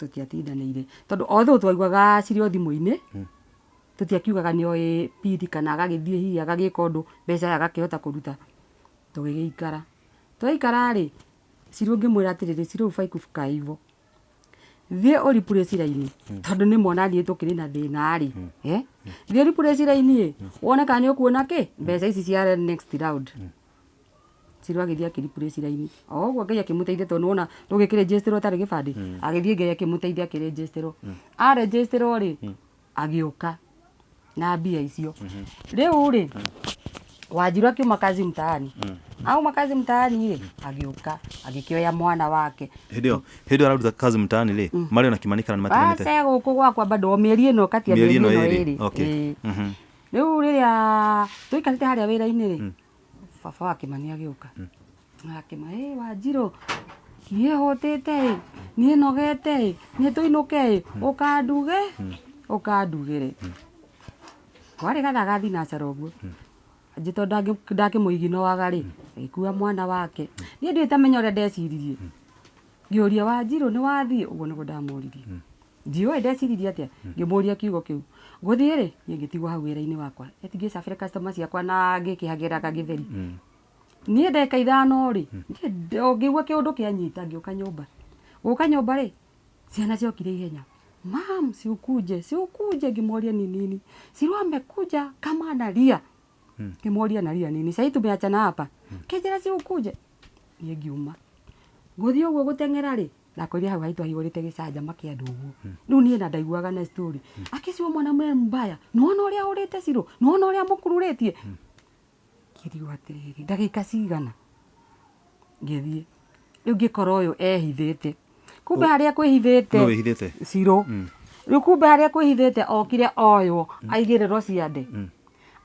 Tå tiatindanä ire tondå othå twaiguaga cirä o thimå-inä tå tiakiugaga nä oä pidi kana agagä thiä hihi agagä ka å ndå mbeca agakä hota kå ruta tå gä gä ikara twaikara rä cirå ngä mwä ra atä rä cirå thiä å ripure ciraini tondå nä niä tå kä rä na thä na rä thiä å ripure ciraini ä wone kana nä å kuona kä mbeca ici cia next round. Cirå agä thiä akä ripure ciraini o guo ngai akä må teithia tondå wona tå gä kä rä tarä gä bandä agä thiä ngai akä må teithia akä rä arä rä agä å ka na mbia icio. Rä u rä wanjirå akiuma kazi mtaani. Mm. au makazi mtaani ile agä å ka agä kä oya mwana wake hidio hidio araruta kazi mtaani ile mm. ona na kimanika na matinete gå kå gwakwa bado o mä eri ä no katia mä Mĩeri eri ĩno ä ĩrĩ, no okay. ä Mhm. rä u rä rä a tå ya te harä a wä ra-inä rä baba wa Kimani agĩũka akĩma ĩ Wanjirũ niĩ hũtĩte nogete niĩ nogete ĩ niĩ å ĩ ũkanduge? Ũkandugĩre gathagathi gathaga thinacara å nji tondũ ndakĩmũiginoaga rĩ agĩkua mwana wake. Niĩ ndiĩ tamenya ũrĩa ndeciririe. Ngĩũria Wanjirũ nĩ wathiĩ? Ũguo nĩguo ndamũririe. Ndiũĩ ndeciririe atĩa? Ngĩmũria kiugo kĩu. Gũthiĩ rĩ? Niĩ ngĩtigwo hau wĩra-inĩ wakwa. Etingĩcabĩre customer ciakwa na ngĩkĩhagĩraga gĩtheri. Niĩ ndeka ithano rĩ? Ngĩigua kĩũndũ kĩanyita ngĩũka nyũmba. Gũka nyũmba rĩ? Ciana ciokire ihenya. Mam siukuje siukuje ngĩmoria ninini si wamekuja analia ngĩmoria nalia nini? Sai tumeachana hapa. Kĩnjĩra siukuje niĩ ngiuma. Ngũthiĩ ũguo gũteng'era rĩ? Ndakorire hau haitũ ahihũrĩte gĩcanjama kĩa andũ ũguo. Rĩu niĩ na ndaiguaga na story. Akĩciwo mwana mwe mbaya. Nĩwona ũrĩa ũrĩte cirũ nĩwona ũrĩa mũkururĩtie ngĩrigo atĩrĩrĩ ndagĩka cigana? Ngĩthiĩ. Rĩu ngĩkora ũyũ ehithĩte. Kumbe harĩa kwĩhithĩte cirũ rĩu kumbe harĩa kwĩhithĩte okire oywo. Aigĩrĩrwo ciande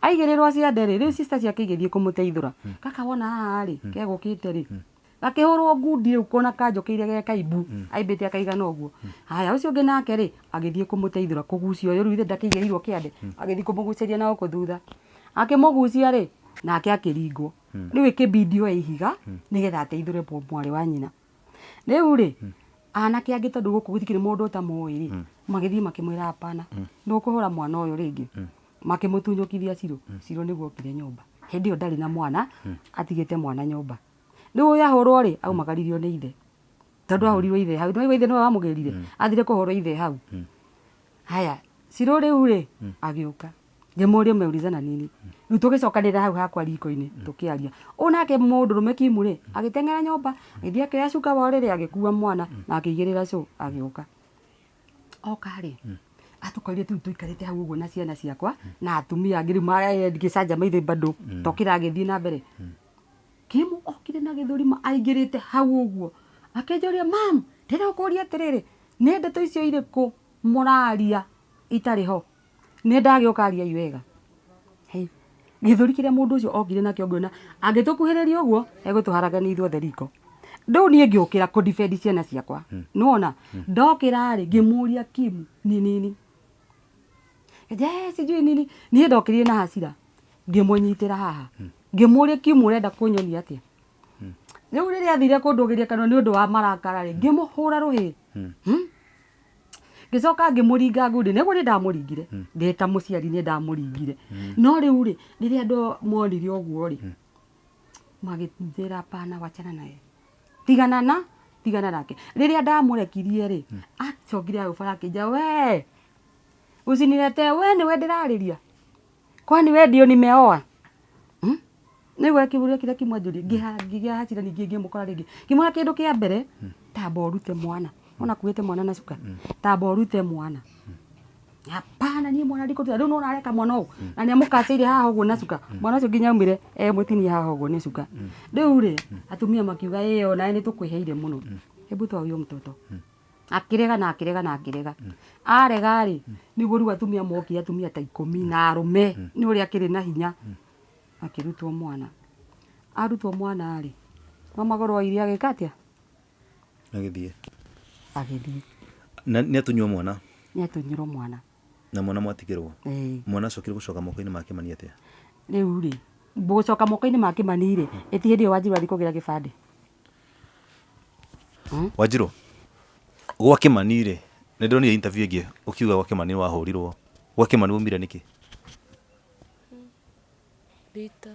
aigĩrĩrwo ciande rĩ rä sister ciake igĩthiĩ kumuteithura kaka wona haha kegukite ri rĩ? Gakĩhũrwo ngundi rĩu kona kanjũkĩire ge kaimbu aimbĩte akaigana guo haya ucio ngi nake ri agithie kumuteithura kũgucia ũyũ ruithe kiande agithie kumuguceria na uko thutha. Akĩmũgucia ri nake akĩringwo. Rĩu ĩkĩbindi oe ihiga nigetha ateithure mũ- mwarĩ wa nyina. Rĩu rĩ anake angĩ tondu guku gũtikĩrĩ mundu ũtamũĩ rĩ magĩthiĩ makĩmwĩra hapana ndũkũhũra mwana ũyũ rĩngĩ makĩmũtunyũkithia ciro. Ciro niguo okire nyumba hindi yo ndari na mwana atigite mwana nyũmba. Rĩu ũyũ ri au aumagaririo ni ithe? Tondu ahũrirwo ithe hau. Nĩwaigua ithe nĩwe wamũgĩrire athire kũhũrwo ithe hau. Haya cirũ rĩu rĩ? Agĩũka. Ngĩmũria meulizana nini. Rĩu tũgĩcokanĩrĩra hau hakwa riko-ini tukiaria ũyũ nake mũndũrũme kimu rĩ? Agĩteng'era nyũmba agĩthiĩ akĩoya cuka wa ri agikuwa mwana na akigirira cũ agiuka oka rĩ atũkorire tu tuikarite hau uguo na ciana ciakwa na atumia angĩ rĩu magĩcanjama maithe bado tokira agĩthiĩ na mbere. Kimu okire na gĩthũrima aingirite hau ũguo. Akĩnjũria mam ndĩrakũria atĩrĩrĩ nĩ ndeto icio irĩkũ? Moraria itari ho. Nĩ ndagĩũka iwega wega. Hei, gĩthũri kĩrĩa mũndũ ũcio okire nakĩo ngĩona angĩtũkuhĩrĩria ũguo egũtũharagania ithuothe riko. Rĩu niĩ ngĩũkĩra kũdefend ciana ciakwa. Nĩwona? Ndokira ri ngimuria kimu ni nini je sijui nini. Niĩ ngä na hasira. Ra haha. Ngĩmũria kimu atä rä u rä rä athire kũndũgĩria kanua å ndå wa marakara rĩ ngä rũhĩ. Hmm? ngĩcoka ngĩmũringa ngundi. Nä ndamå ringire ndä ta må ciari nä ndamå ringire no rä u rä rä rä a andå monire ũguo rĩ ra pana wachana naye tigana na tigana nake. Ndamå rekirie rä acokire hau bara akĩnja we usinilete we nĩwe ndĩrarĩria. Kwani we ndio nimeoa? Hmm? nĩguo kĩbũrĩa kĩrĩa kĩmwanjũria ngigia hasira ningi ngimukora ringi ngĩmwĩra kindu kia mbere tamba ũrute mwana. Ona kuĩte mwana na cuka tamba ũrute mwana. Hapana ni mwana ndikũruta rĩu nona areka mwana ũũ? Na nĩ amũkacĩire haha ũguo na cuka. Mwana ũcio nginya aumire e mũtinie haha ũguo nĩ cuka. Rĩu rĩ atumia makiuga ĩyo nawe nĩ tũkwĩheire mũno hebu toa huyo mtoto akirega na akirega na akĩrega arega rĩ nĩguo rĩu atumia moki atumia ta ikũmi na arũme nĩ ũrĩa akĩrĩ na hinya akĩrutwo mwana. Arutwo mwana rĩ mama goro iri agĩka atĩa? Agĩthiĩ. Agĩthiĩ. Nĩ atunywo mwana? Nĩ atũnyirwo mwana. Na mwana mwatigĩrwo? Mwana acokire gũcoka moko-inĩ ma kĩmani atĩa? Rĩu rĩ gũcoka moko-inĩ ma kĩmani rĩ ĩti hĩndĩ ĩyo wanjiru athiĩ kũgĩra gĩbandĩ? Wanjirũ gwa kĩmani rĩ nĩ ndĩronire interview ĩngĩ ũkiuga gwa kĩmani gwake ma nä umire nä kä Rita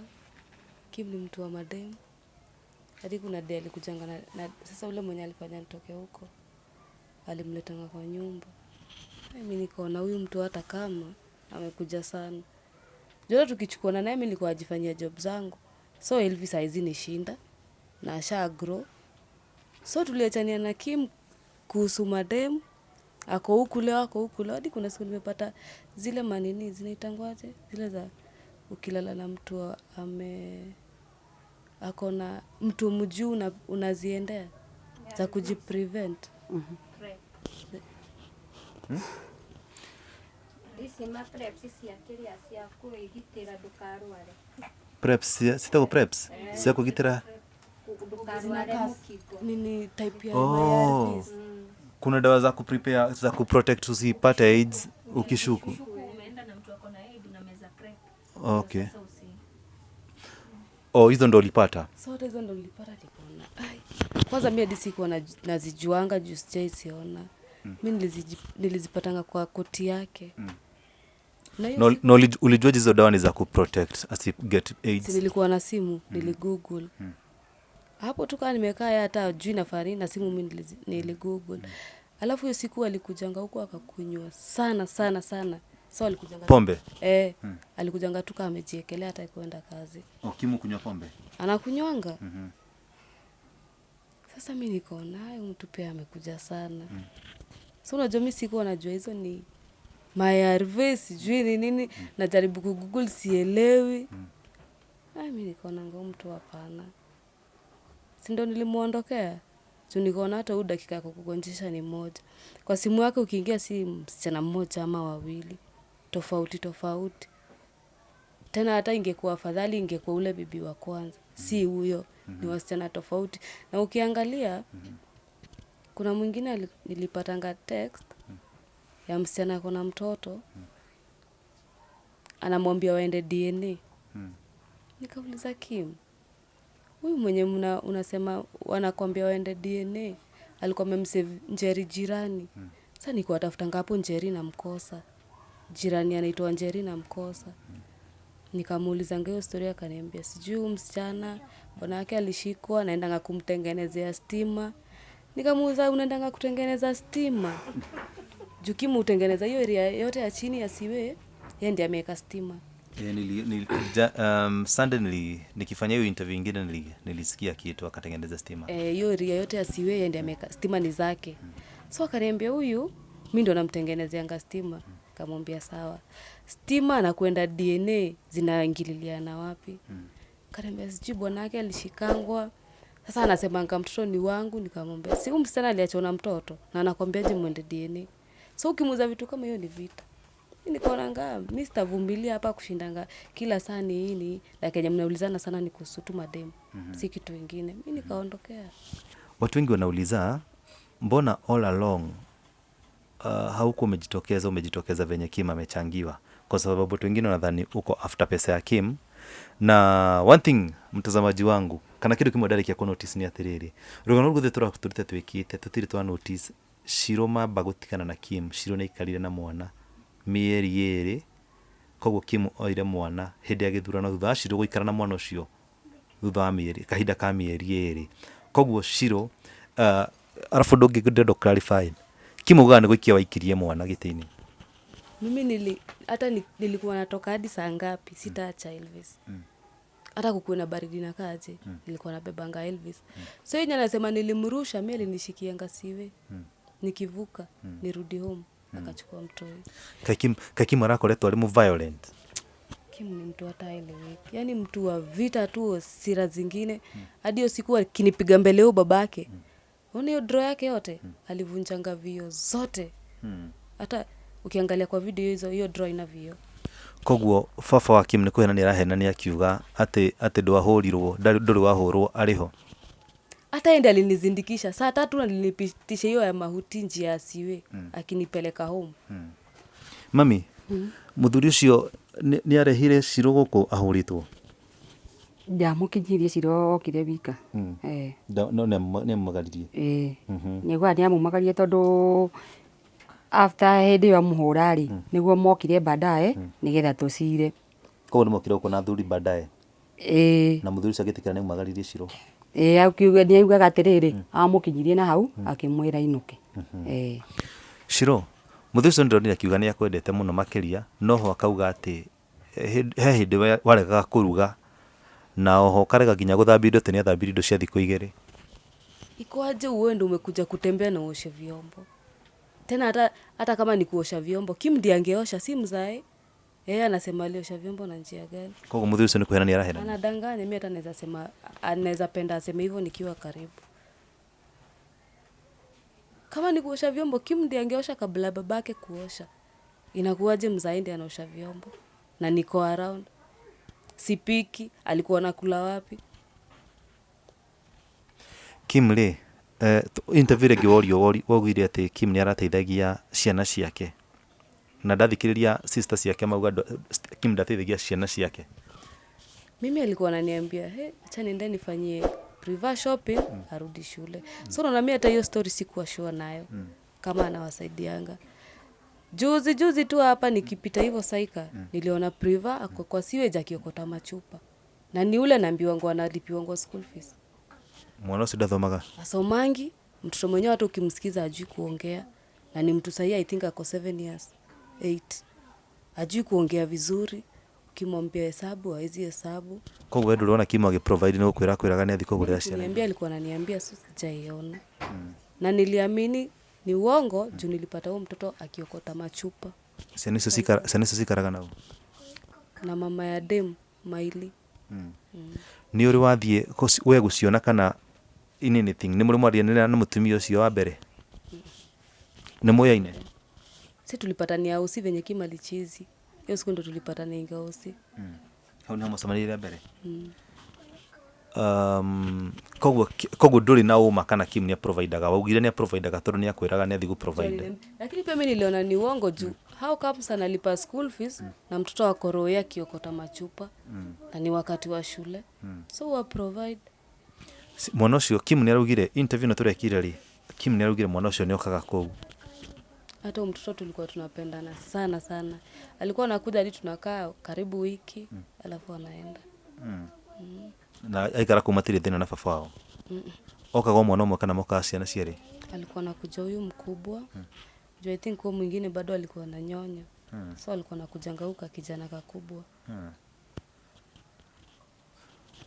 Kim ni mtu wa mademu. Hadi kuna de alikujanga na, na sasa ule mwenye alifanya nitoke huko alimletanga kwa nyumba. Mimi nikaona huyu mtu hata kama amekuja sana. Joto tukichukuana naye mimi nilikuwa ajifanyia job zangu. So Elvis aizi ni shinda na asha grow. So tuliachania na Kim kuhusu mademu. Ako huku leo, ako huku leo. Hadi kuna siku nimepata zile manini zinaitangwaje? Zile za ukilala na mtu ame ako na mtu mjuu una, unaziendea? Za kujiprevent? Mm -hmm. preps cia kũgitĩra? Nini type ya Oh. Kuna dawa za kuprepare za kuprotect usipate aids ukishuku. Okay. Oh hizo ndo ulipata? Sote hizo ndo nilipata nikaona kwanza mimi hadi sikuwa na- nazijuanga juu sijaisiona mi niliziji- nilizipatanga kwa koti yake. Na hiyo no, siku- na hizo dawa ni za kuprotect asi get aids? Nilikuwa na simu niligoogle hapo tukaa nimekaa ya hata juu nafari na simu mi niligoogle alafu hiyo siku alikujanga huko akakunywa sana sana sana. So alikujanga pombe? Eh, alikujanga tu kama amejiekelea hata kuenda kazi. Okimu kunywa pombe? Anakunywanga? Mm -hmm. sasa mi nikaona "Ai, mtu pia amekuja sana. So unajua mi sikuwa najua hizo ni mayarve sijui ni nini. Najaribu kugoogle sielewi. Ai, mi nikaona ngo mtu hapana sindo nilimwondokea juu nikaona hata huu dakika ya kukugonjesha ni moja. Kwa simu yake ukiingia si msichana mmoja ama wawili. Tofauti tofauti. Tena hata ingekuwa afadhali ingekuwa ule bibi wa kwanza. Si huyo mm-hmm. ni wasichana tofauti. Na ukiangalia mm-hmm. kuna mwingine nilipatanga text ya msichana ako na mtoto. Anamwambia waende dna mm-hmm. nikauliza kim huyu mwenye mna, unasema wanakwambia waende dna alikuwa amemsave njeri jirani. Hmm. Sasa niko atafuta hapo njeri na mkosa. Jirani anaitwa njeri na mkosa. Nikamuulizanga hiyo story akaniambia sijui msichana bwana wake alishikwa naendanga kumtengenezea stima. Nikamuuliza unaendanga kutengeneza stima? Jukimu utengeneza hiyo area yote ya chini asiwe siwe yeye ndiye ameweka stima Eh, nili, nili, ja, um, Sunday nili, nikifanya hiyo interview ingine nili, nilisikia kitu akatengeneza stima. Hiyo e, ria yote stima ni zake. So akaniambia huyu mi ndo namtengenezeanga stima. Kamwambia sawa. Stima dna zinaingililiana wapi? Kaniambia sijui alishikangwa. Sasa anasemanga mtoto ni wangu. Nikamwambia si msichana aliachona mtoto? Na mwende dna so vitu kama hiyo ni vita nikaonanga mi sitavumilia hapa kushindanga kila saa ni na kenye mnaulizana sana ni kuhusu tu mademu si kitu ingine. Mi nikaondokea. Watu wengi wanauliza mbona all along uh, hauko umejitokeza umejitokeza venye kim amechangiwa? Kwa sababu watu wengine wanadhani uko after pesa ya kim. Na one thing mtazamaji wangu kana kindu kimwe ndarĩkia kwa notice nĩ atĩrĩrĩ rũgano rũgũthĩ tũrutĩte twĩkĩte tutiri twa notice. Shiro mamba gũtigana na kim shiro nĩ ikarire na mwana mĩeri ĩrĩ koguo kim oire mwana hĩndĩ ya gĩthurano thutha wa shiro gũikara na mwana ũcio thutha wa mĩeri kahinda ka mĩeri ĩrĩ. Koguo shiro uh, arabu ndũngĩ ndendo clarify kim ugaga nĩ gũikia waikirie mwana gĩtĩ-inĩ? Mimi nili, hata nilikuwa natoka hadi saa ngapi? Sitaacha elvis. Mm. hata kukuwe na baridi na kaje nilikuwa nabebanga elvis. Mm. so yenye anasema nilimrusha mi alinishikianga siwe. Nikivuka mm. nirudi home akachukua mtoi Kakim, kaikim arakoretwo arĩ mu violent. Kim ni mtu hata eleweki yaani mtu wa vita tu sira zingine. Hadi hmm. siku akinipiga mbele huyo babake. Ona hiyo dro yake yote hmm. alivunjanga vio zote. Hata hmm. ukiangalia kwa video hizo hiyo dro ina vio koguo baba wa kim nĩ kũhenania arahenania akiuga atĩ atĩ ndwahũrirwo ndarĩ- wahũrwo arĩ ho hata ende alinizindikisha. Saa tatu alinipitisha hiyo ya mahuti njia asiwe mm. akinipeleka home. Mami muthuri mm. ucio ni arehire ciro gũkũ ahũrĩtwo? Ndamukinyirie ciro okire wika. Mm. nä Nda- no nĩ amumagaririe eh. Niguo nä amumagarie tondå after hä ndä ä yo amå rä nä guo mokire baadaye nä getha tå cire koguo nä mokire kå na thuri baadaye ä na mũthuri ũcio agĩtĩkĩra nĩ amumagaririe cirũ nä augaga atä rä rä amå kinyirie na hau akä mwä ra inå ke Shiro, cio nä ndonire akiuga nä akwendete må no makä ria noho akauga atä he hä ndä waregaga kå ruga na oho karega nginya gũthambia indo tene athambiri indo cia thikũ igĩrĩ. Uwe uende umekuja kutembea na uoshe vyombo? Tena hata, hata kama ni kuosha vyombo kim ndiangeosha si mzae yeye anasema aliosha vyombo na njia gani? Kwa mũthuri ũcio nĩ ni arahenania anadanganya mimi hata naweza sema anaweza penda aseme hivyo nikiwa karibu. Kama ni kuosha vyombo kim ndiye angeosha kabla babake kuosha. Inakuwaje mzaindi anaosha vyombo? Na niko around. Sipiki alikuwa nakula wapi? Kim rĩ eh, uh, interview rĩngĩ worio Gwori waugire atĩ kim nĩ arateithagia ciana ciake na ndathikĩrĩria sister ciake mauga kim ndateithagia ciana ciake. Mimi alikuwa ananiambia he acha niende nifanyie priva shopping arudi shule. Mm. so naona mi hata hiyo story sikuwa sure nayo mm. kama anawasaidianga. Juzi juzi tu hapa nikipita hivyo saika mm. niliona priva ako kwa siweji akiokota machupa. Na ni ule naambiwangu analipiwangu school fees. Mwana ũcio ndathomaga. Asomangi mtoto mwenyewe hata ukimsikiza ajui kuongea na ni mtu sahii i think ako 7 years eight. Ajui kuongea vizuri ukimwambia hesabu awezi hesabu. Koguo we ndũrona kimo agĩprovide nako kwira kwĩraga gani? Athi kũgũrĩra ciana niambia alikuwa ananiambia sio sijaiona. Na niliamini ni uongo juu nilipata huo mtoto akiokota machupa. Ciana icio cikara- sasa cikaraga nau na mama ya dem maili ni uri wathie kũci- we gusiona kana in anything? Nĩ mũrĩ mwarianĩra na mũtumia ũcio wa mbere? Nĩ mũyaine si tulipatania ausi venye kimalichizi hiyo siku ndo tulipatania ingausi hau nĩho mũcemanĩire mbere um, koguo koguo ndũrĩ na uma kana kim ni aprovidaga waugire ni aprovidaga tondu ni akwiraga ni athi gũprovide lakini pia mimi niliona ni uongo juu. Mm. how comes analipa school fees mm. na mtoto wa koroe akiokota machupa mm. na ni wakati wa shule? Mm. so wa provide. Mwana ucio kim ni araugire interview na turekire ri kim ni araugire mwana ucio ni okaga kũu hata mtoto tulikuwa tunapendana sana sana. Alikuwa anakuja hadi tunakaa karibu wiki mm. alafu anaenda. Na aikara matirĩ thina na baba wao. Okaga o mwana ũmwe kana mokaga ciana cierĩ alikuwa anakuja huyu mkubwa. Juu i think huo mwingine bado alikuwa na nyonya. Mm. so alikuwa anakujanga huyu kakijana kakubwa.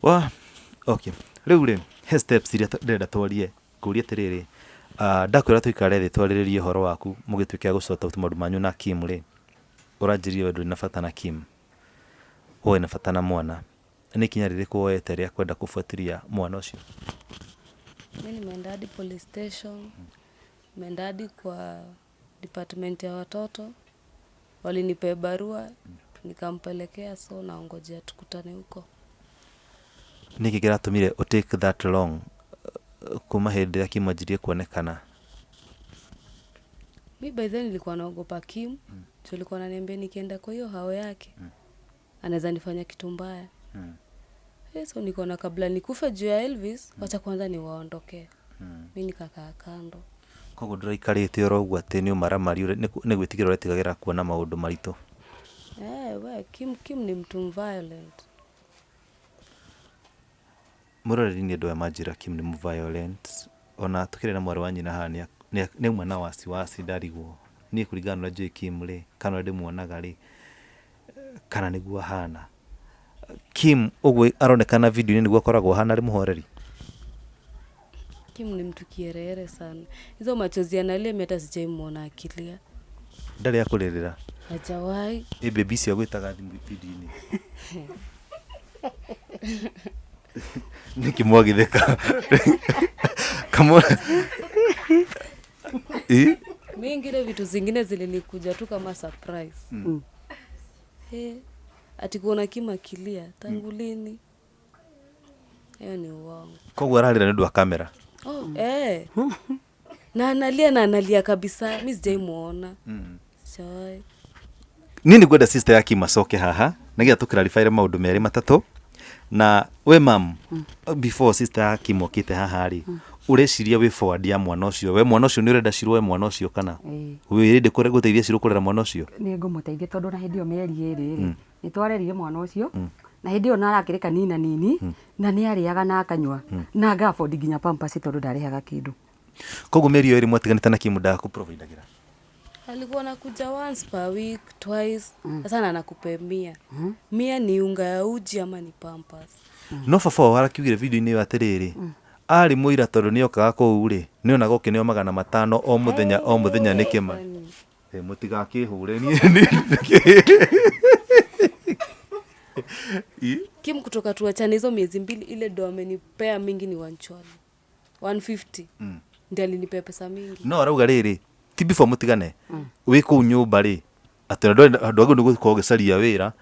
Wa okay. Rĩu rĩ he steps iria ndĩrenda twarie ngũria atĩrĩrĩ uh, ndakwĩra tũikare thĩ twarĩrĩrie ũhoro waku mũgĩtuĩke a gũcota maũndũ manyu na kim rĩ ũranjĩrire we ndũrĩ na bata na kim? Woe na bata na mwana. Nĩ ikinya kå woete rĩa kwenda kũbuatiria mwana ũcio? Mi nimeenda hadi police station. Nimeenda hadi kwa department ya watoto. Walinipea barua nikampelekea so naongojea tukutane huko. Nĩkĩ kĩratũmire take that long kuma hĩndĩ ĩrĩa kim anjirie kuonekana mi by then nilikuwa naogopa kim mm. juu alikuwa ananiambia nikienda kwa hiyo hao yake mm. anaweza nifanya kitu mbaya Mm. So nikaona kabla nikufe juu ya elvis mm. wacha kwanza niwaondokee Mm. mi nikakaa kando koguo ndũraikarĩte oro ũguo atĩ nĩ ũmaramari nĩ gwĩtigĩra ũretigagĩra kuona maũndũ maritũ eh, we kim, kim ni mtu violent mũroreri nĩ andũ aya manjĩra kim nĩ violent. Ona tũkĩrĩ na mwarĩ wa nyina haha nĩ nĩ auma na wasiwasi ndarigwo. Niĩ kũringana na ũrĩa njũĩ kim rĩ kana ũrĩa ndĩmuonaga rĩ kana nĩguo ahana. Kim ũguo aronekana video-inĩ nĩguo akoragwo ahana arĩ mũhoreri? Kim ni mtu kierere sana. Hizo machozi analia meta hata sijaimwona akilia Ndari akũrĩrĩra hajawahi. Ĩ bebi cio gwĩtaga thimũ video-inĩ nĩkĩ kama kamona Ĩ? mi ingine vitu zingine zilinikuja tu kama surprise Mm. hey, ati kuona kima kilia tangu lini hiyo ni uongo koguo ararira nĩ ũndũ wa kamera oh, mm. eh. na analia na analia kabisa mi sijaimwona mm. niĩ nĩ ngwenda sister ya kim tå haha nĩgetha maå ndå merä matatũ na we mam mm. before sister kimokite haha rä mm. ureciria wĩ forward ya mwana ucio we mwana ucio nä å renda we mwana ucio kana? Wä rä ndä gå teithia cirå kå rera mwana ucio nä ngå må teithia tondå na hä ndä ä yo mĩeri ä rä rä nä twarerire mwana å cio na hä ndä ä yo narakä rä kanina nini na nä arĩaga na akanyua na ngabondi nginya pampasi tondå ndarä haga kä ndå koguo mä eri yo ä rä mwatiganä te na kim ndagakũprovindagĩra alikuwa nakuja once per week twice. Sasa na nakupe mia mia ni unga ya uji ama ni pampas? No baba wao arakiugire video-inĩ ĩyo atĩrĩrĩ arĩ mũira tondũ nĩ okaga kũu rĩ nĩ onaga ũkĩneo magana matano o mũthenya o mũthenya nĩ kĩma. Mũtigakĩhũre niĩ Ĩ? kim kutoka tuachane hizo miezi mbili ile do amenipea mingi ni wanchwali 150 Mm. ndi alinipea pesa mingi no arauga rĩrĩ ti before mutigane. Wä kå u nyå mba rä atä andå agä nä gå korwo gä caria wä ra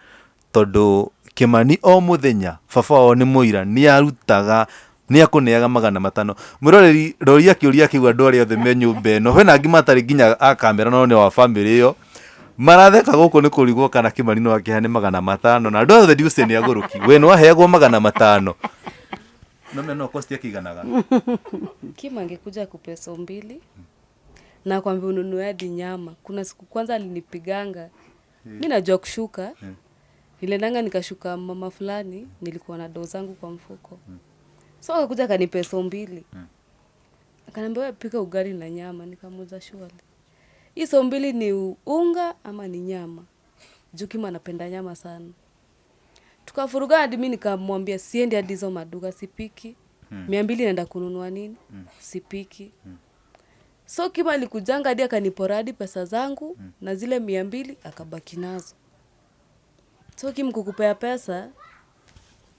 tondå kä mani o må thenya baba wao nä må ira nä arutaga nä akå neaga magana matano. Mwä roreri roria kä å ria kä u andå arä othe me nyå mba ä no hena angä matarä nginya a kamera no nä wa bamä rä ä yo maratheka gå kå nä kå rigwo kana kä mani no akä magana matano na andå othe ndiucä nä agå rå ki we nä waheagwo magana matano. No me no kosti akiganaga Kim angekuja akupe so mbili na kwambia ununue hadi nyama. Kuna siku kwanza alinipiganga. Mi najua kushuka. Niliendanga nikashuka mama fulani, nilikuwa na doo zangu kwa mfuko. So akakuja akanipe so mbili. Akaniambia wewe pika ugali na nyama. Nikamuuliza shuali, hii so mbili ni unga ama ni nyama? Juu Kim anapenda nyama sana. Tukafuruga hadi mi nikamwambia siendi hadi hizo maduka, sipiki. Mia mbili naenda kununua nini? Sipiki. So kiba alikujanga hadi akaniporadi pesa zangu mm. na zile mia mbili akabaki nazo. So Kim kukupea pesa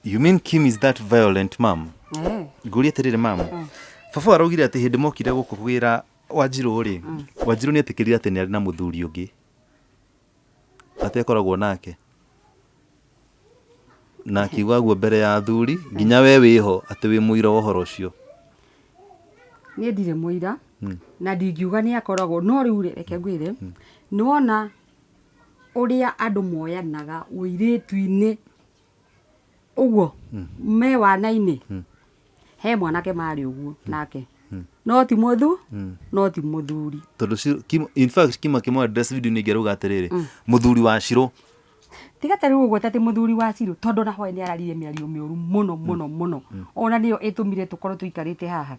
you mean kim is that violent mam Mm. ngå atä mom. Mm. baba araugire atä hä ndä mokire gå kå ri. ra wanjirå rä wanjirå nä etä kä rire atä nä arä na må thuri å ngä atekoragwo nake na akiuga guo mbere ya athuri nginya we wä ho atä wä må ira wa å horo å cio niä ndirä må ira na ndingiuga nä akoragwo no rä u reke ngwä re nä wona å rä a andå moyanaga å irä tu-inä å guo me wana-inä he mwanake marä å guo nake. No ti må thu no ti må thuri tondå kima kä mwe video nä ingä rauga atä rä rä må thuri wa cirå tiga ta rä u å guo tatä må thuri wa cirå tondå na hoe nä ararire mä ario mä å ru må no må no må no ona nä yo ä tå mire tå korwo tå ikarä te haha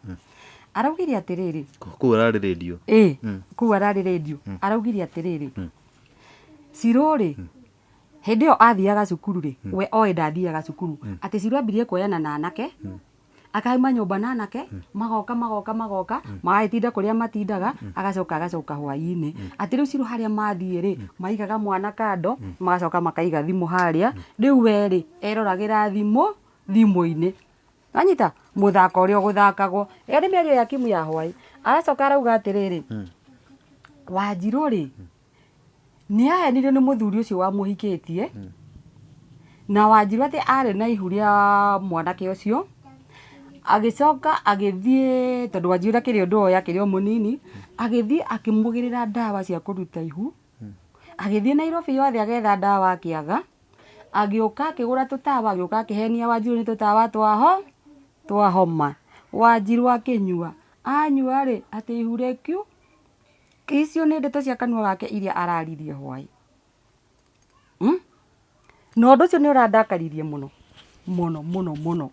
araugire atiriri. Kuu radio. Ararä rä dio ä kuu ararä rendio araugire atiriri. Ri cirå rä hä ä yo athiaga cukuru rä we oä ndathiaga cukuru. Atä cirå ambirie kuoyana na anake akaima nyå mba na anake magoka magoka magoka magagätinda kå rä a matindaga agacoka agacoka hwainä atä rä u cirå harä a mathiä rä maigaga mwana kando magacoka makaiga thimå harä a rä u werä eroragä ra thimå thimå-inä anyita må thako å rä a å gå thakagwo ä yo nä mä ario ya kimu ya hwai aracoka arauga atiriri rä ri ni nä ahenirio nä må thuri å cio wamå tie na wanjiru atä arä na ihu rä a mwanake å cio agä coka agä thiä tondå wanjirå akä rä å ndå oya akä rä o må nini agä thiä akä må gä rä ra ndawa cia kå ruta ihu. Agä thiä nairobi yothe agetha ndawa akä aga agä å ka akä gå ra tå tawa agä å ka akä henia wanjirå nä tå tawa twaho twahoma wanjirå akä nyua anyua ri atä ihu rä kiu? Icio nä ndeto cia kanua gake iria araririe hwaä na å ndå å cio nä å randakaririe må no må no må no må no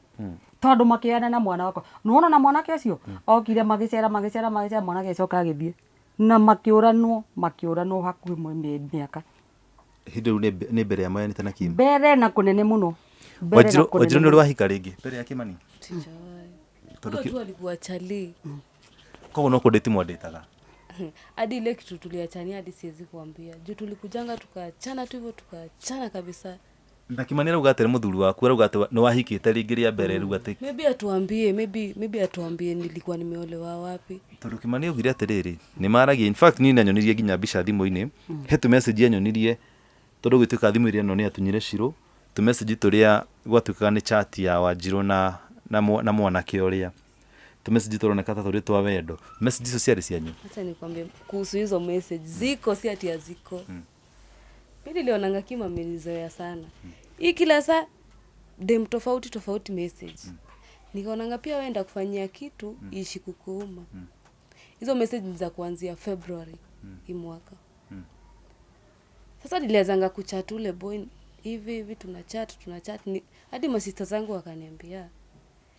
tondå makä na mwana wakwa. Nona na mwanake å cio okire magicera magicera magicera magä cera mwanake acoka agä na makiuranwo makiuranwo ranwo mwe miaka ranwo hakuhä mä aka hä ndä rä u nä mbere ya moyanä te na kim? Mbere na kå nene må no Mbere na wanjirå kũnene nä å rä mũno. wahika rä ngä mbere ya Kimani? Tondũ ki- tu alikuwa chali koguo no kå ndä ti mwandätaga hadi ile kitu tuliachania hadi siwezi kuambia. Juu tulikujanga tukaachana tu hivyo tukaachana kabisa. Na kimani arauga atä rä må thuri waku arauga atä nä wahikä te rä ngä rä a mbere rä u atä maybe atuambie maybe maybe atuambie nilikuwa nimeolewa wapi. Tondå kä mani augire atä rä rä nä maragia in fact niä nanyonirie nginya mbica thimå-inä he tå message anyonirie tondå gwä tuä ka thimå iria no nä atunyire cirå tå message tå rä a gwatuä kaga nä chat ya wanjirå na na na mwanake å rä a tå message tå roneka ta tå rä twa wendo. Message icio ciarä cianyu hacha nikwambie kuhusu hizo message ziko si ati haziko. Mi nilionanga kima amenizoea sana. Hii kila saa dem tofauti tofauti message. Nikaonanga pia wenda kufanyia kitu ishi kukuuma. Hizo message za kuanzia february hii mwaka. Sasa nilianzanga kuchat ule boy hivi hivi tuna chat tuna chat ni, hadi masista zangu wakaniambia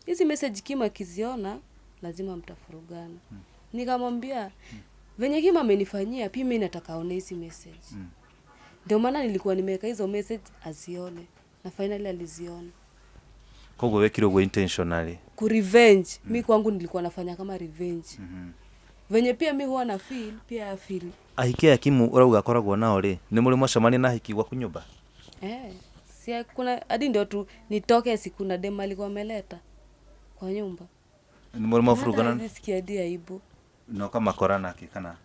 hizi message kima akiziona lazima mtafurugana nikamwambia venye kima amenifanyia pia mimi nataka aone hizi message ndio maana nilikuwa nimeweka hizo message azione na finally aliziona koguo kidogo intentionally. Ku revenge. Mm. Mimi kwangu nilikuwa nafanya kama revenge hmm. venye pia mi huwa na feel pia feel. ahiki aya kimu urauga akoragwo nao ri ni muri mwashamani na hiki gwaku nyũmba eh, si kuna hadi ndio tu nitoke siku na dem alikuwa ameleta kwa nyumba. Nĩ mũrĩ mabũrũgana sikia hadi aibu. No kama korana kikana.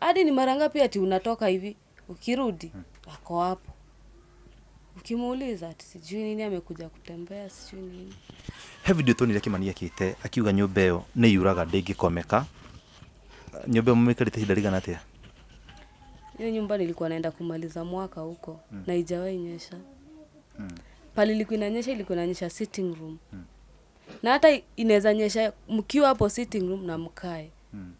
hadi ni mara ngapi ati unatoka hivi? Ukirudi hmm. ako hapo. Ukimuuliza ati sijui nini amekuja kutembea sijui nini. He toni tuonire kimani kite akiuga nyumba iyo ni yuraga ndingikomeka. nyumba ĩyo mũmĩkarĩte ihinda rĩigana atĩa hiyo nyumba nilikuwa naenda kumaliza mwaka huko mm. na ijawahi nyesha. Mm. pale ilikuwa inanyesha ilikuwa inanyesha sitting room. Mm. na hata inaweza nyesha mkiwa hapo sitting room na mkae. Mm.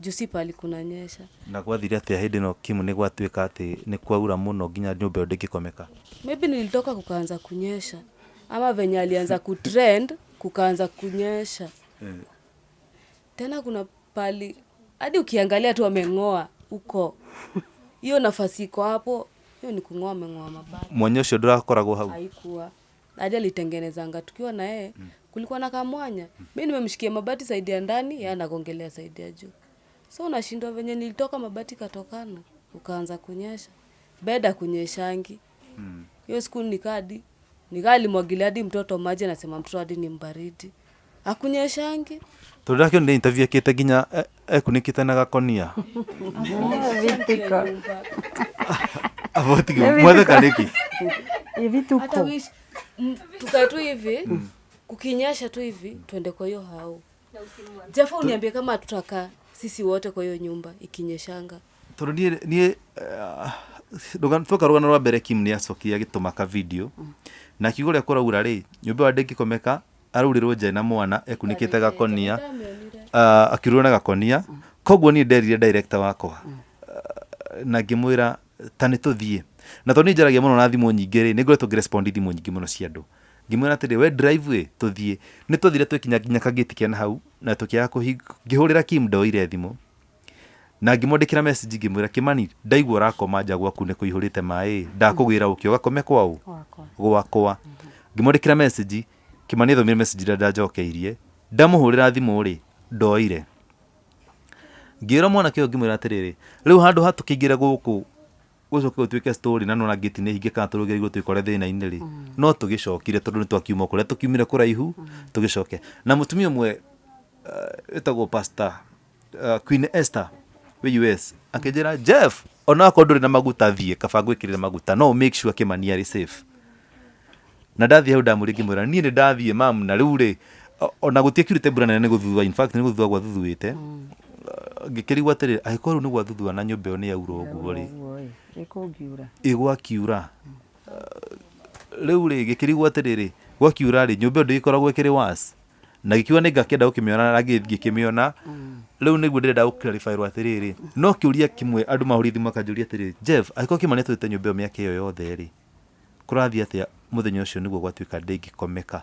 juu si pali kunanyesha na gwathire atĩa hĩndĩ no kimu nĩ gwatuĩka ni kwa kwaura muno nginya nyumba ĩyo ndĩngĩkomeka. Maybe nilitoka kukaanza kunyesha. Ama venye alianza kutrend kukaanza kunyesha. Tena kuna pali hadi ukiangalia tu ameng'oa huko hiyo nafasi iko hapo. Hiyo ni kung'oa ameng'oa mabati mwanya ũcio ndũrakoragwo hau. Haikuwa hadi alitengenezanga. Tukiwa na yeye kulikuwa na kamwanya. Mi nimemshikia mabati saidi ya ndani yeye anagongelea saidi ya juu. So unashindwa venye nilitoka mabati katokana ukaanza kunyesha. Beda kunyeshangi hiyo siku nikadi nikaa alimwagilia hadi mtoto maji anasema mtoto hadi ni mbaridi akunyeshangi tondå ndakĩonire interview akĩte nginya e- ekunĩkĩte na gakonia vitiko abotige mwatheka nĩkĩ? Ni vituko. Tukae tu hivi kukinyesha tu hivi tuende kwa hiyo hao. Jafa uniambie kama tutakaa sisi wote kwa hiyo nyumba ikinyeshanga. Twoka rũgano rwa mbere kim niacokia agĩtũma ka video na kiugo rĩa kũraura rĩ ndä ngä ndĩngĩkomeka araurĩrwo nja na mwana ekunĩkĩte gakonia uh, akirwo na gakonia. Koguo niĩ nderire director wakwa uh, na ngĩmwĩra ta nĩ tũthiĩ na tondũ nĩ njaragia mũno na thimũ nyingĩ rĩ nĩ ngoretwo ngĩrespondi thimũ nyingĩ mũno cia andũ. Ngĩmwĩra atĩrĩ we drive ĩ tũthiĩ. Nĩ twathire twĩkinya nginya kagĩti kĩa na hau na tũkĩaga kũhi ngĩhũrĩra kim ndoire thimũ. Na ngĩmwandĩkĩra message ngĩmwĩra kĩmani ndaigua ũrakoma nja gwaku nĩ kũihũrĩte maĩ ndakũgĩra ũkĩ ũgakome wakwa gwakwa ngĩmwandĩkĩra message kĩmani thomire message ĩrĩa ndanjokeirie ndamũhũrĩra thimũ rĩ ndoire. Ngĩĩra mwanake ũyũ ngĩmwĩra atĩrĩrĩ rĩu handũ ha tũkĩingĩre gũkũ gũcoke gũtuĩke story na nona gĩti nĩ hinge kana tũrũgĩrĩirwo twĩkore thĩna-inĩ rĩ no tũgĩcokire tondũ nĩ twakiuma kũrĩa tũkiumire kũraihu tũgĩcoke. Na mũtumia ũmwe uh, ĩtagwo pastor uh, Queen Esther wĩ US akĩnjĩra Jeff ona akorwo ndũrĩ na maguta thiĩ kaba ngwĩkĩrĩre maguta no make sure kĩmani arĩ safe na ndathiĩ hau ndamũrĩ ngĩmwĩra niä nä ndathiä mam na rä u rä ona gũtiĩkirĩte mbura nene nĩ gũthutha in fact nĩ gũthutha gwathuthũĩte ngĩkĩrigwo atĩrĩ angĩkorwo rĩu nĩ gwathuthua na nyå mba ä yo nä yaura å guo rä ä gwakiura. Rä u rä gä kä rigwo atä rä rä gwakiura rĩ nyũmba ĩyo ndĩgĩkoragwo kä was na gĩkiuga nĩ ngakĩenda gũkĩmĩona na ndä ngĩkĩmĩona. Gå nĩguo atä rä rä no kä åria kä mwe andå mahå rithi makanjå ria atä rä jeff angĩkorwo kĩmani atũĩte nyũmba ĩyo mĩaka ĩyo yothe rĩ kũrathiĩ ucio niguo gwatuika ndingikomeka gwatuĩka ndĩngĩkomeka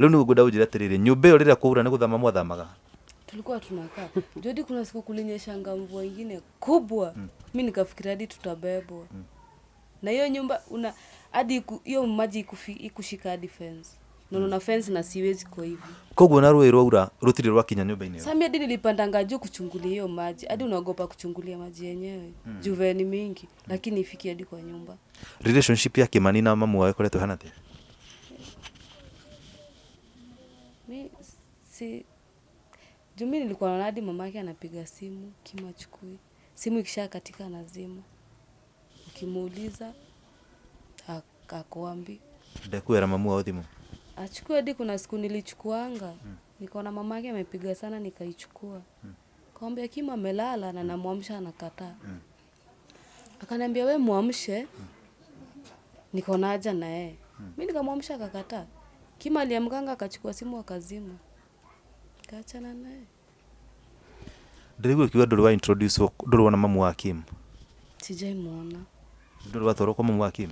rĩu nĩguo ngwenda unjira atĩrĩrĩ nyumba iyo rĩrĩa kwaura niguthama gũthama mwathamaga? Tulikuwa tunakaa jodi kuna siku kulinyeshanga mvua ingine kubwa. Mi nikafikira hadi tutabebwa. Na hiyo nyumba una hadi hiyo maji ikushika hadi fence nonona fence na siwezi kwa hivi koguo na rũĩ rwaura rũtirĩ rwakinya nyũmba-inĩ ĩyo? Sami ndi nilipandanga juu kuchungulia hiyo maji. Hadi unaogopa kuchungulia maji yenyewe. Mm. juve ni mingi lakini ifiki hadi kwa nyumba. Relationship ya kĩmani na mamu wao ĩkoretwo hana atĩa mi si jumi nilikuwa naona hadi mamake anapiga simu kimachukui simu ikisha katika nazima ukimuuliza ak- akuambi ndekuera mamu wao thimũ achukue hadi kuna siku nilichukuanga mm. nikaona mama yake amepiga sana nikaichukua mm. kawambia kima amelala na namwamsha anakataa mm. akaniambia we mwamshe mm. nikaona haja na yeye mm. mi nikamwamsha akakataa kima aliamkanga akachukua simu akazima kaachana naye ndĩraigua kiuga ndũrĩ wa introduce ndũrĩ wona mamu wa kim sijaimwona ndũrĩ watwarwo kwa mamu wa kim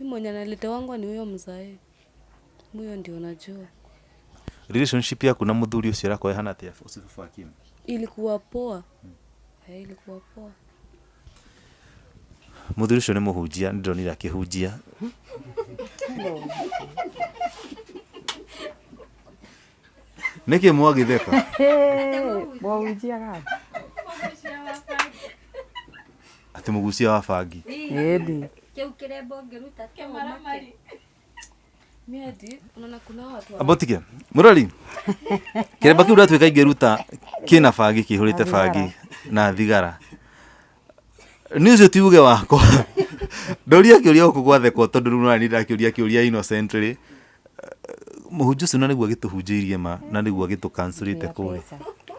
mi mwenye analetewangwa ni huyo mzae. Huyo ndio najua relationship yaku na ũcio arakorwo hana tia ũcibu wa kim ilikuwa poa. Eh, ilikuwa poa. Nĩ ndio ni lake hujia. nĩkĩ mwagi deka. gani? Atĩ mũgucia wa bangi. Ĩndĩ Kĩu kĩrembo ngĩruta kĩmara mi hadi unaona kuna watu wa- ambotike mũrori kĩremba kĩu ndatuĩka kina bangi kĩihũrĩte bangi na thigara. Nä å cio tiuge wakwa. Ndoria kä å ria gå kå gwathekwo tondå rä u nani ndakä å ria kä å ria innocently. Må hunjå å cio na nä guo agä tå hunjä irie ma na nä guo agä tå te kå rä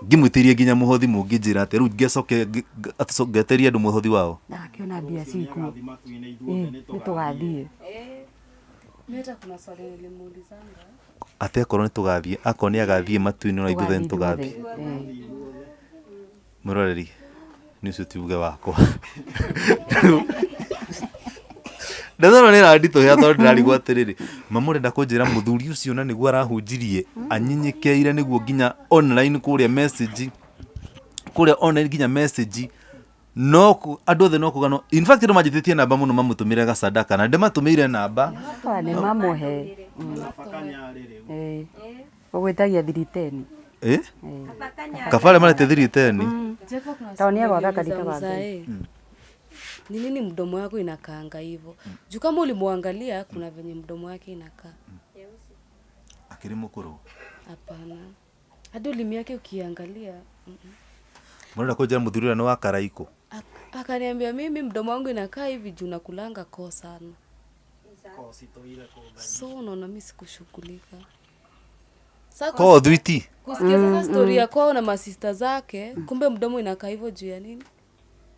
ngimwä tä rie nginya muhothi hothi må ngä njä ra atä rä u ngecoke ngeterie andå muhothi wao. Ndakiona mbia ciku nä tå gathiä atä akorwo nä tå gathiä akorwo nä agathiä matuinä ona ithuothe nä tå gathiä må roreri nä å cio tiuge wakwa ndethona nä randitå hä a tondå ndä rarigwo atä rä rä mamå renda kå njä ra må thuri å cio na nä guo arahunjirie anyinyi keire nä guo nginya online kå rä a message kå rä a online nginya message no andå othe no kå in fact andå manjä tä tie namba. Må no mamå tå mä re gacandaka na ndä matå mä ire namba nä mamåhe å gwä tagia thiriteni kabare marete thiriteni nä agwaka. Ni nini mdomo wako inakaanga hivyo? Mm. juu kama ulimwangalia kuna venye mdomo wake inakaa. Mm. rä må hapana. Hadi ulimi yake ukiangalia mm-mm. må renda kå njä ra må thuri å rä a nä wa karaikå Ak- akaniambia mimi mdomo wangu inakaa hivi juu nakulanga koo sana. So unaona mi sikushughulika Sa ko thwiti kusikia sasa stori ya kwao na masista zake kumbe mdomo inakaa hivyo juu ya nini?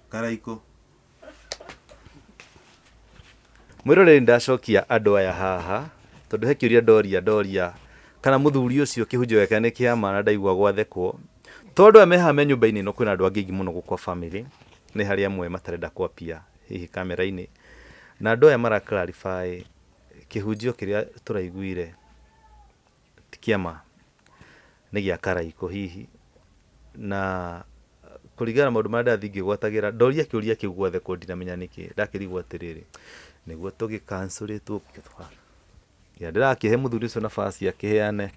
Karaikå mwä roreri ndacokia andå aya haha tondå he kiuria å ria ndoria ndoria. Kana muthuri ucio å cio ni kiama nä kä na ndaigua gwathekwo. Tondu aya mehaha me nyå mba-inä ä no kwä na andå angä ingä må no gå kwa bamä nä harä amwe matarenda kwapia hihi kamera-inä na andå aya mara clarify kä hunjio kä rä a tå raiguire ti kä ama nä gä a hihi. Na kuligana na maũndũ marĩa ndathi ngĩgwatagĩra ndoria kĩũria kĩu guothe kũ ndinamenya nĩkĩ ndakĩrigwo atĩrĩrĩ nĩguo tũgĩkancorĩtwo ya ndĩrakĩhe mũthuri ũcio nabasi akĩheane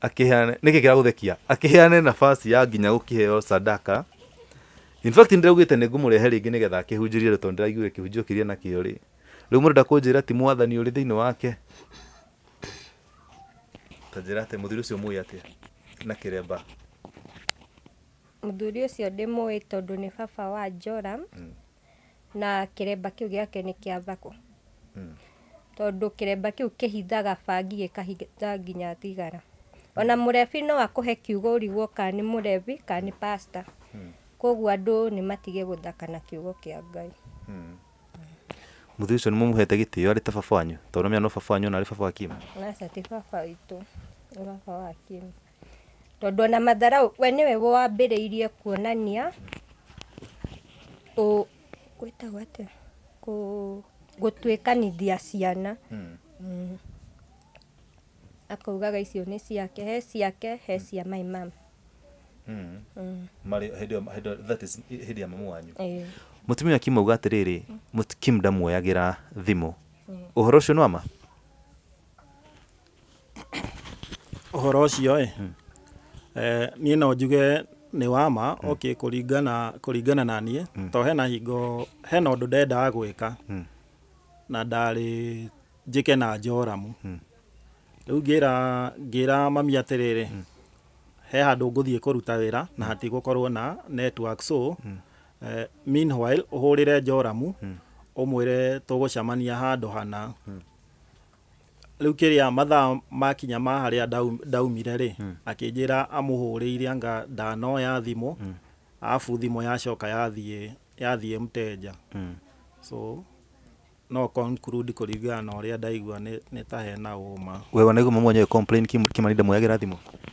akĩheane nĩkĩ kĩragũthekia? Akĩheane nabasi ya nginya gũkĩheo sadaka. In fact ndĩraugĩte nĩ ngũmũrehe rĩngĩ nĩgetha akĩhunjĩrie tondũ ndĩraiguire kĩhunjio kĩrĩa nakĩo rĩ. Rĩu mũrenda kũnjĩra ti mwathani ũrĩ thĩinĩ wake. Ta njĩra atĩ mũthuri ũcio mũĩ atĩa? Na kĩremba? Mũthuri ũcio ndĩmũĩ tondũ nĩ baba wa Joram na kä remba kä u gä ake nä kä a thako tondå kä remba kä u kä hithaga bangi gä kahitha ninya tigara ona må rebi no akå he kiugo å rigwo kann må rebi kan koguo andå nä matige gå thakana käugo kä a ngaimå th å ci nä tätebyonennybbb tondå ona mathara e nä weo wambä rä irie kuonania gwĩtagwo atĩa Kũ- gũtuĩkanithia ciana. Mm. akaugaga icio nĩ ciake he ciake he cia my mom. Hĩndĩ ya mamu wanyu. Mũtumia kim auga atĩrĩrĩ kim ndamuoyagĩra thimũ. Ũhoro ũcio nĩ wama ũhoro ũcio ĩ eh, niĩ no njuge nĩ wama okay kũringana kũringana na niĩ to hena hingo hena ũndũ ndendaga gwĩka. Mm. na ndarĩ njĩke na njoramu. Rä rĩu ngĩra ngĩra mami atĩrĩrĩ he handå ngå thiä kå ruta wä ra na hatigũkorwo na network so eh, meanwhile re njoramu gå cemania handå hana rĩu a mathaa makinya ma harä a ndaumire rä akä njä ra amå hå rä ire anga ndanoya thimå arabu thimå yacoka yathiä yathiĩ mteja. So no conclude kũringana na a ndaigua nä ta hena uma we wanaigua mamu wanyu complain kim kimani thimå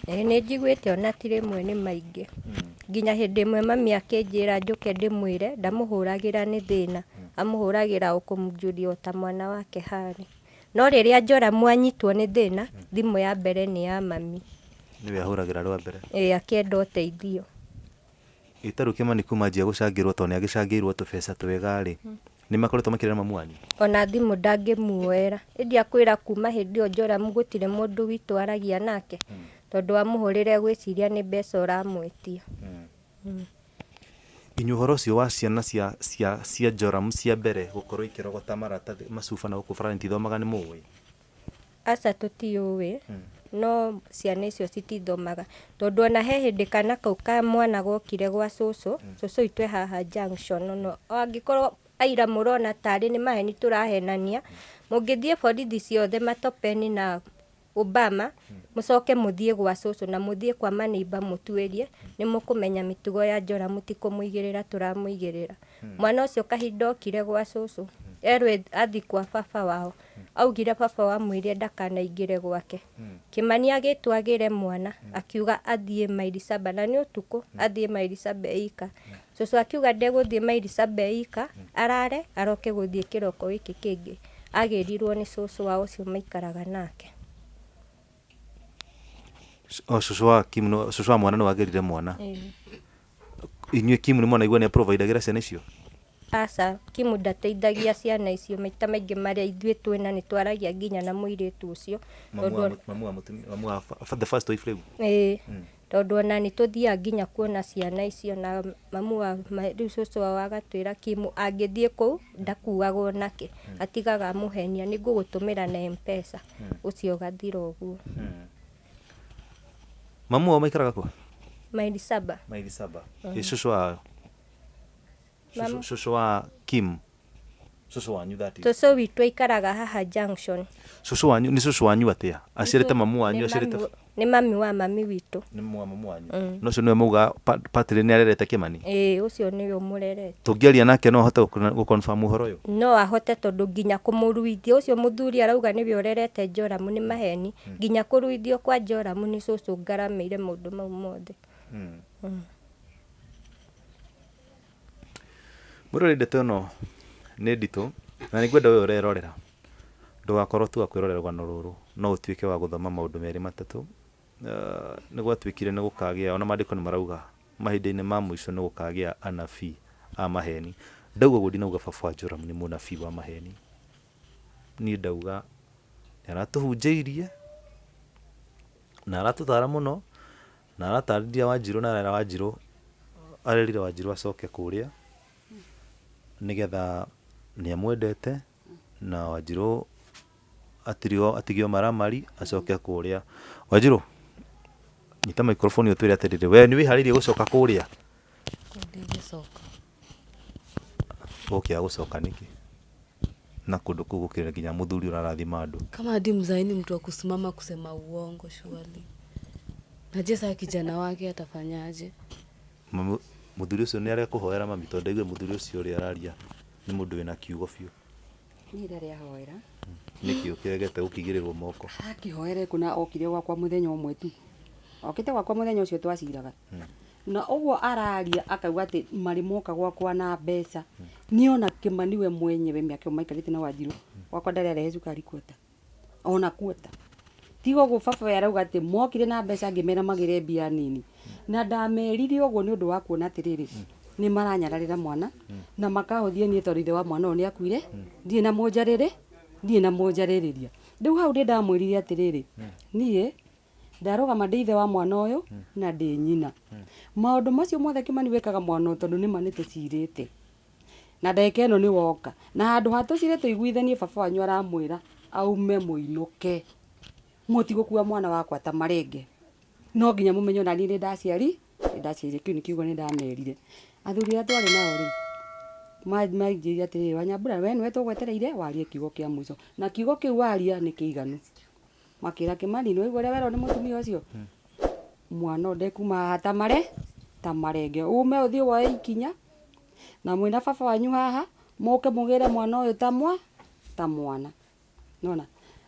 ä nä njiguä te ona ti rĩmwe nä maingä nginya de mwe mami akĩnjĩra njũke ndĩmwĩre ndamũhũragĩra nĩ thĩna. Amũhũragĩra ũkũmũnjuria o ta mwana wake harĩ no rĩrĩa njora mwanyitwo nĩ thĩna thimũ ya mbere nĩ ya mami. Nĩwe ahũragĩra rwa mbere. Ĩĩ akĩenda ũteithio. Cangä kimani kuma njia gũcangĩrwo tondũ nĩ agĩcangĩirwo tũbeca twega-rĩ nĩ makoretwo makĩrera mamu wanyu ona thimũ ndangĩmuoera. Ĩndĩ akwĩra kuma hĩndĩ ĩyo njoramu gũtirĩ mũndũ witũ aragia nake tondũ wamũhũrĩra egwĩciria nĩ mbeca ũramwĩtia inyuĩ ũhoro ũcio wa ciana cia cia cia njoramu cia mbere gũkorwo ikĩrogota maratathi macuba na gũkũ barani tithomaga nĩ mũĩ? Aca tũtiũĩ. No ciana icio citithomaga. Tondũ ona he hĩndĩ kana kau ka mwana gokire gwa cũcũ cũcũ itũ e haha junction no angĩkorwo aira mũrona tarĩ nĩ maheni tũrahenania mũngĩthiĩ borithi ciothe matopeni na Obama mũcoke mũthiĩ gwa cũcũ na mũthiĩ kwa maneiba mũtuĩrie nĩ mũkũmenya mĩtugo ya njora mũtikũmũigĩrĩra tũramũigĩrĩra. Mwana ũcio kahinda okire gwa cũcũ erwo athi kwa baba wao augire baba wamwĩrire ndakanaingĩre gwake. Kĩmani agĩtwo agĩre mwana akiuga athiĩ maili saba na nĩ ũtukũ athiĩ maili saba eika cũcũ akiuga ndegũthiĩ maili saba eika arare aroke gũthiĩ kĩroko gĩkĩ kĩngĩ. Agĩrirwo nĩ cũcũ wao ũcio maikaraga nake o cũcũ wa kim no- mwana nĩ wagerire mwana inyuĩ kim nĩ mwanaigua nĩ aprovaidagĩra ciana icio? Aca kimu ndateithagia ciana icio maita maingĩ marĩa ithuĩ twĩna nĩ twaragia nginya na mũirĩtu ũcio. Å Tondũ- ona nĩ tũthiaga nginya kuona ciana icio na mamu wa rĩu cũcũ wao agatwĩra kimu angĩthiĩ kũu ndakuagwo nake atigaga amũhenia nĩ ngũgũtũmĩra na mpesa. Ũcio ũgathira ũguo mamu wao maikaraga kwa maili saba. Maili saba. Mm -hmm. wa Mamu- cũcũ cũcũ wa kim. Cũcũ wanyu that is tũcũ witũ aikaraga haha junction. Cũcũ wanyu ni cũcũ wanyu atia aciarĩte mamu wanyu Nĩ aciarĩte mami- wa mami witũ. Nĩ mwa wa mamu wanyu. Mm. cio ũcio we mauga patĩrĩ nĩ arerete kĩmani? Ĩĩ ũcio nĩwe ũmũrerete tũngĩaria nake no ahote gũconfirm ũhoro yo no ahote tondå nginya kũmũruithia ũcio mũthuri arauga nĩwe ũrerete njoramu nä maheni. Nginya kũruithio kwa njoramu nĩ cũcũ ngaramĩire ndå mau mothe. Mũrore ndeto ä no nä nditå na nä ngwenda we ndå gakorwo tu wa kwĩrorera rå rå no ũtuĩke wa gũthoma maå ndå merä Eh, nĩ gwatuĩkire nĩ gũkagĩa ona mandä ko nä marauga mahinda-inä ma mũico nĩ gũkagĩa anabii a maheni. Ndauga ũguo ndinauga baba wa joram må nabii wa maheni. Niä ndauga nĩ aratũhunjĩirie na taramu no na wa wanjirũ na arera wanjirũ arerire wanjirũ acoke kũrĩa nĩgetha nĩ amwendete na wanjirå atigio maramari acoke kå rä a wanjirũ nyita microphone ũtwĩre atĩrĩrĩ we nĩ wĩharĩirie gũcoka kũrĩa? Ndingĩcoka. Ũkĩa gũcoka nĩkĩ? Na kundu kũu gukirira nginya muthuri ũrarathima andũ. Kama ndi mzaini mtu wa kusimama kusema uongo shuali naje saa kijana wake atafanyaje? Muthuri ucio ni arekuhoera mami tondu aigue muthuri ucio ũrĩa araria ni mundu wina kiugo biũ. Niä rä ahoera. Nĩkĩ ũkĩregete gũkĩigĩrĩrwo moko? Akihoere kå na okire gwakwa må thenya å mwe tu okite gwakwa må ucio twaciraga. Na uguo guo araria akauga ati mari moka gwakwa na mbeca. Nä ona kä maniwe mwenyewe mä maikarite na wanjirå gwakwa ndarä arehe cukari kuota. Ona kuota. Tigo å guo baba we arauga atä mokire na mbeca ngä magire mbia nini. Na ndamerire å guo nä å ndå wa kuona atä rä rä nä maranyararä ra mwana na makahothie niä tondå ithe wa mwana å yå nä akuire ndirä na må njarä rä ndirä na må njarä rä ria rä u hau ndä ndamwä rire atä rä rä niä ndä ithe wa mwana yå na ndä nyina. Maå ndå macio mothe kimani wekaga mwana å tondå nä ma nä tå cirä te na ndagä ä no nä woka. Na handu ha tå cire iguithanie baba wanyu aramwä ra aume må inå ke må tigå kua mwana wakwa ta marenge. No nginya mumenyo na niä nä ndaciari nä ndaciarire kä u nä kiugo nä ndamerire athuri arä a twarä nao manjä atä rä wanyambura we nä tå gwetereire warie kiugo kia a na kiugo kä u waria nä kä iganu kimani no kä wero ni mutumi ucio cio mwana ndekuma tamare ta mare ta marenge. Ume å wa woe ikinya na mwina fafa baba wanyu haha moke ke må gä re mwana uyu tamwa ta mwana. Nona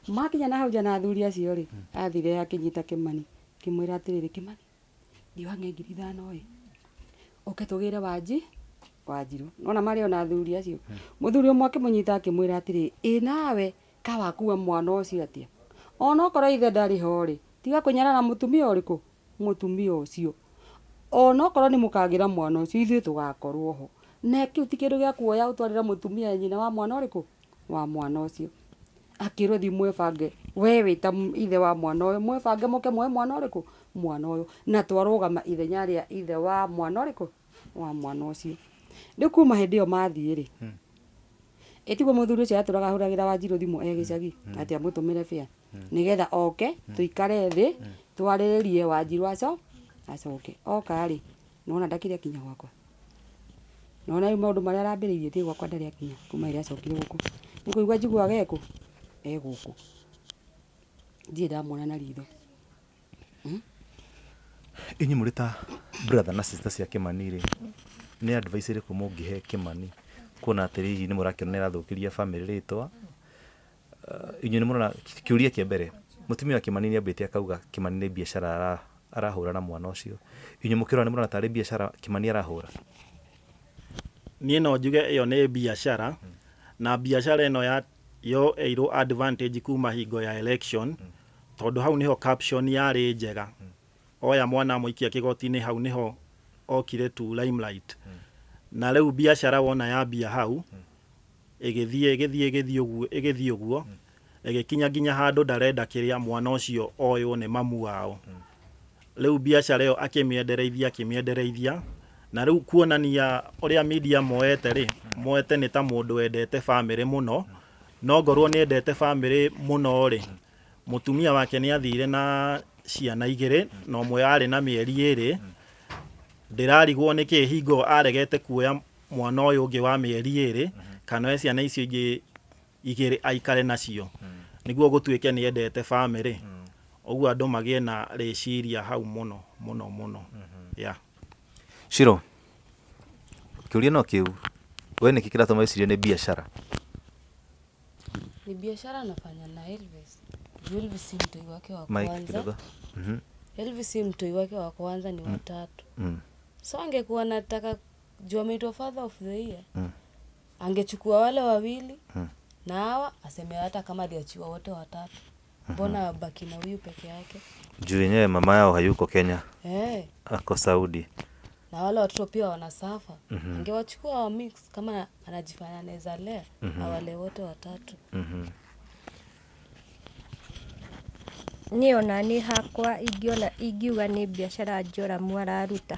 makinya na hau nja na athuri acio ri athire akinyita kimani. Kimwira atiriri kimani ndiwange ngiri ithano ä uke tugire waji gä wanji wanjirå nona mari ona athuri acio. Muthuri umwe akimunyita akimwira atiriri inawe nawe kawakua mwana ucio cio ona okorwo ithe ndarä ho rĩ tiga kå mũtumia må tumia ũcio. Rä kå må tumia å ona okorwo nä må ra mwana ũcio ithuĩ tũgakorwo ho. Na kĩu ti kĩndũ gĩa kuoya å mũtumia nyina wa mwana ũrĩkũ? Wa mwana å cio akä rwo thi mwebange we wĩta ta ithe wa mwana ũyũ mwebange mũke mwe mwana ũrĩkũ? Mwana ũyũ. Na twarũgama ithenya rä a ithe wa mwana kå wa mwana å cio rä u kuma hä muthuri ä yo mathiä rä ĩtiguo mũthuri ũcio atũraga ahũragĩra wanjirũ thimũ e gĩcagi atĩ amũtũmĩre bĩa nĩgetha oke twarä rä rie wanjirå aco acoke. Oka rĩ nona ndakĩrĩ akinya gwakwa? Nona rĩu maũndũ marĩa arambĩrĩirie thiĩ gwakwa ndarĩ akinya kuma ĩrĩa acokire gũkũ. Nĩ kũigua njiguaga ekũ e kå ndirä ndamwona na ritho. Inyu rä ta brother na sister cia Kimani rä nä advice he kä Kimani kuona atä atĩ hihi nĩ mũrakĩona nĩ arathũkĩria family rĩtwa. Twa inyu nĩ mũrona kĩũria kĩa mbere. Må tumia wa kä Kimani nĩ ambĩte akauga kä mani nä biacara arahå ra na mwana å ũcio. Inyu mũkĩrora nĩ mũrona tarĩ biacara arahå ra niä no njuge ä yo nä biacara na biacara ĩno ya yo ĩirwo advantage kuma hingo ya election tondũ hau nĩho caption yarĩ njega. Oya mwana amũikia kĩgoti-inĩ hau nĩho okire tu limelight na rĩu biacara wona yambia hau ĩgĩthiĩ ĩgĩthiĩ ĩgĩthiĩ ũguo ĩgĩthiĩ ũguo ĩgĩkinya nginya handũ ndarenda kĩrĩa mwana ũcio oywo nĩ mamu wao. Rĩu biacara ĩyo akĩmĩendereithia akĩmĩendereithia. Na rĩu kuonania ũrĩa media moete rĩ moete nĩ ta mũndũ wendete bamĩrĩ mũno. No ngorwo nĩ endete bamĩrĩ mũno rĩ mũtumia wake nĩ athire na ciana igĩrĩ na ũmwe arĩ na mĩeri ĩrĩ ndĩrarigwo nä kä hingo aregete kuoya mwana ũyũ ũngĩ wa mĩeri ĩrĩ kana oe ciana icio ingĩ igĩrĩ aikare nacio nĩguo gũtuĩke nĩ endete bamĩrĩ ũguo andũ magĩe na rĩciria hau mũno mũno mũno yeah. Shiro kĩũria no kĩu we nĩkĩ kĩratũma wĩcirie nĩ biacara ni biashara anafanya na Elvis. Juu Elvis si mtoi wake wa Mike kwanza. Mhm, Elvis si mtoi wake wa kwanza ni watatu. mm, So angekuwa nataka juu ameitwa father of the year. Mm. Angechukua wale wawili Mm. na hawa aseme hata kama aliachiwa wote watatu. Mbona mm-hmm. baki na huyu peke yake? juu yenyewe mama yao hayuko Kenya hey. ako Saudi na wale watoto pia wanasafa. Mhm. Angewachukua wa mix kama anajifanya anaweza lea Mhm. na wale wote watatu. Mhm, niĩ ona nä hakwa ingĩona ingiuga nĩ biacara njoramu araruta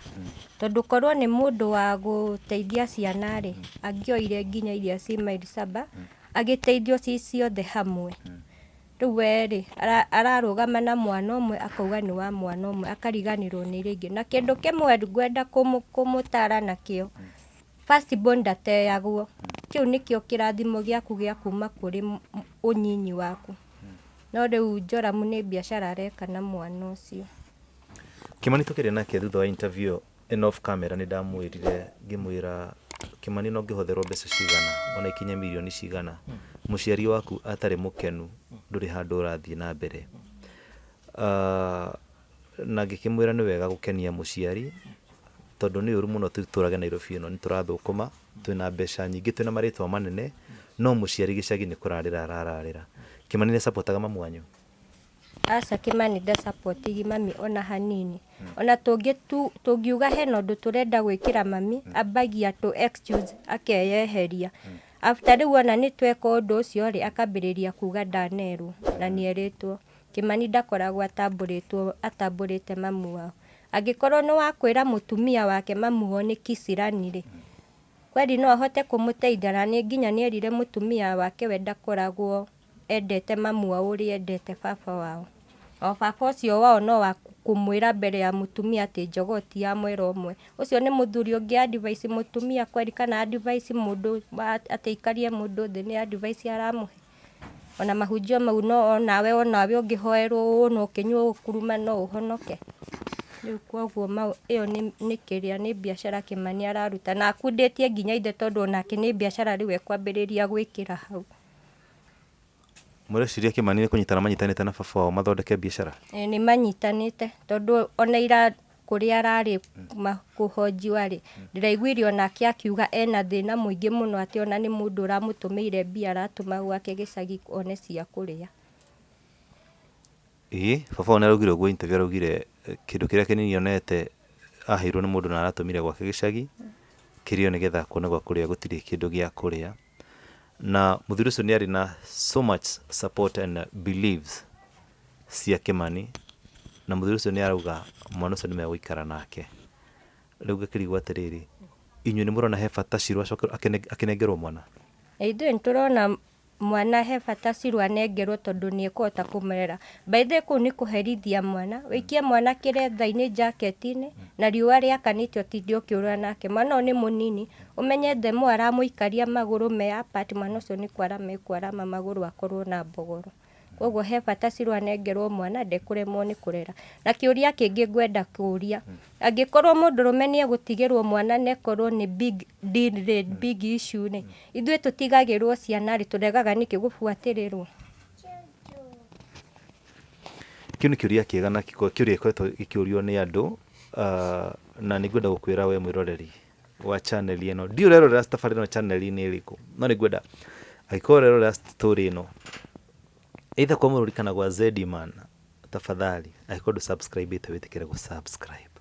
tondũ korwo nĩ mũndũ wa gũteithia ciana rĩ angĩoire nginya iria ci maili saba agĩteithio ci ciothe hamwe. Rĩu we rĩ ara- ararũgama na mwana ũmwe akauga nĩ wa mwana ũmwe akariganĩrwo nĩ iria ingĩ na kĩndũ kĩmwe ngwenda kũmũ- kũmũtara nakĩo first born ndateagwo. Kĩu nĩkĩo kĩrathimo gĩaku gĩa kuma kũrĩ ũnyinyi waku no rĩu Joramu nĩ biacara areka na mwana ũcio. Kimani tũkĩrĩ nake thutha wa interview ĩno off camera nĩ ndamwĩrire ngĩmwĩra Kimani no ngĩhotherwo mbeca cigana? Ona ikinye mirioni cigana? Mũciari waku atarĩ mũkenu ndũrĩ handũ ũrathiĩ na mbere. Uh, na ngĩkĩmwĩra nĩ wega gũkenia mũciari tondũ nĩ ũru mũno tũtũrage Nairobi ĩno nĩ tũrathũkũma twĩna mbeca nyingĩ twĩna marĩtwa manene no mũciari gĩcagi nĩ kũrarĩra arararĩra Kimani nä sapotaga mamu wanyu aca kĩmani ndacapotigi mami ona hanini hmm. ona tũngĩ tu- tũngiuga hena gwä kä ra mami ambagia tũ excuse hmm. after u ona nä tweka ũndũ ũcio rĩ akambĩrĩria kuga ndanerwo na nĩerĩtwo kĩmani ndakoragwo rä te mamu wao angä korwo nä wakwä ra må tumia wake mamu nä kicirani rä kweli no ahote må na nĩ nginya nä erire mũtumia wake we ndakoragwo endete mami wao ũrĩa endete baba wao. O baba ũcio wao no wa kũmwĩra mbere ya mũtumia atĩ jogoo ti ya mwera ũmwe. Ũcio nĩ mũthuri ũngĩ advice mũtumia kweri kana advice mũndũ atĩ aikarie mũndũ thĩ nĩ advice aramũhe? Ona mahunjio mau no onawe onawe ũngĩhoerwo ũũ na ũkĩnyua ũkuruma no ũhonoke? Rĩu kuoguo ĩyo nĩ kĩrĩa nĩ mbiacara Kĩmani araruta na akundĩtie nginya ithe tondũ onake nĩ mbiacara rĩu ekwambĩrĩria gwĩkĩra hau. Mũreciria kå nyitana manyitanä te na baba wao mathondeke biacara? e, nĩ manyitanĩte tondũ ona ira kũrĩa ararĩ ma- kũhonjiwa rĩ ona onake akiuga ena thĩna mũingĩ mũno atĩ ona nĩ mũndũ ũramũtũmĩire mbia aratũma gwake gĩcagi one cia kũrĩa. ĩĩ baba wao nĩ araugire ũguo interview araugire rä a kĩrĩa kĩnini onete aheirwo må ndå na aratũmire gwake gĩcagi kĩrĩo nĩgetha kuona gwa gä a kå rä kũrĩa na mũthuri ucio ni na so much support and beliefs cia Kimani na mũthuri ucio ni arauga mwana ucio ni megũikara nake. Rĩu ngakĩrigwo atĩrĩrĩ inyuĩ nĩ mũrona he bata Shirũ acoke akĩne- akĩnengerwo mwana? ithuĩ nĩ tũrona mwana he bata cirwa anengerwo tondũ nĩ ekũhota kũmũrera baithe kũu nĩ kũherithia mwana. Wĩikie mwana kire thaini jaketi-inĩ na riũa rĩakanĩte ũtinde ũkĩũrũra nake. Mwana ũyũ nĩ mũnini. Ũmenye mwara aramũikaria magũrũ me apart mwana ũcio nĩ kwarama ekwarama magũrũ akorwo na mbogoro koguo he bata cirwa anengerwo mwana ndekũremwo nĩ kũrera. Na kĩũria kĩngĩ ngwenda kũria angĩkorwo mũndũrũme nĩ egũtigĩrwo mwana na ĩkorwo nĩ big deal rĩ big issue rĩ ithuĩ tũtigagĩrwo ciana rĩ tũregaga nĩkĩ gũbuatĩrĩrwo? Kĩu nĩ kĩũria kĩega na kĩũria gĩkoretwo gĩkĩũrio nĩ andũ ah, na nĩ ngwenda gũkwĩra we mwĩroreri wa channel ĩno. Ndiũ ũrerorera tabarĩra ĩno channel-inĩ ĩrĩkũ? No nĩ ngwenda angĩkorwo ũrerorera story ĩno either kwa mũrũri kana zedi man. Tafadhali du subscribe wĩtĩkĩre ku subscribe.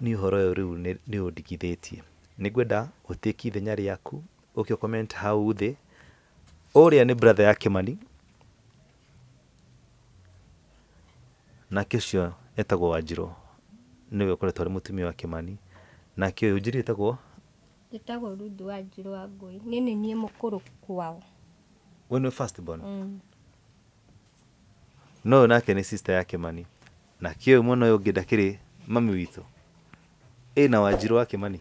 Ni horo ũyũ riu ni nĩ ũndigithĩtie nĩ ngwenda ũtĩki ithenya rĩaku ukio comment hau the oria ni brother ya na nake etago etagwo ni we kore tori mutumi wa kimani nake kio njĩri etagwo? Njĩtagwo rudu wa njirũ wa ngũi nĩ niĩ mũkũrũ kwao. We nĩwe first born? Mm. No yo nake nä sister mani. Kĩmani nake ũyũ mwena ũyũ ũngĩ rä mami witå ä na wanjirå wa kĩmani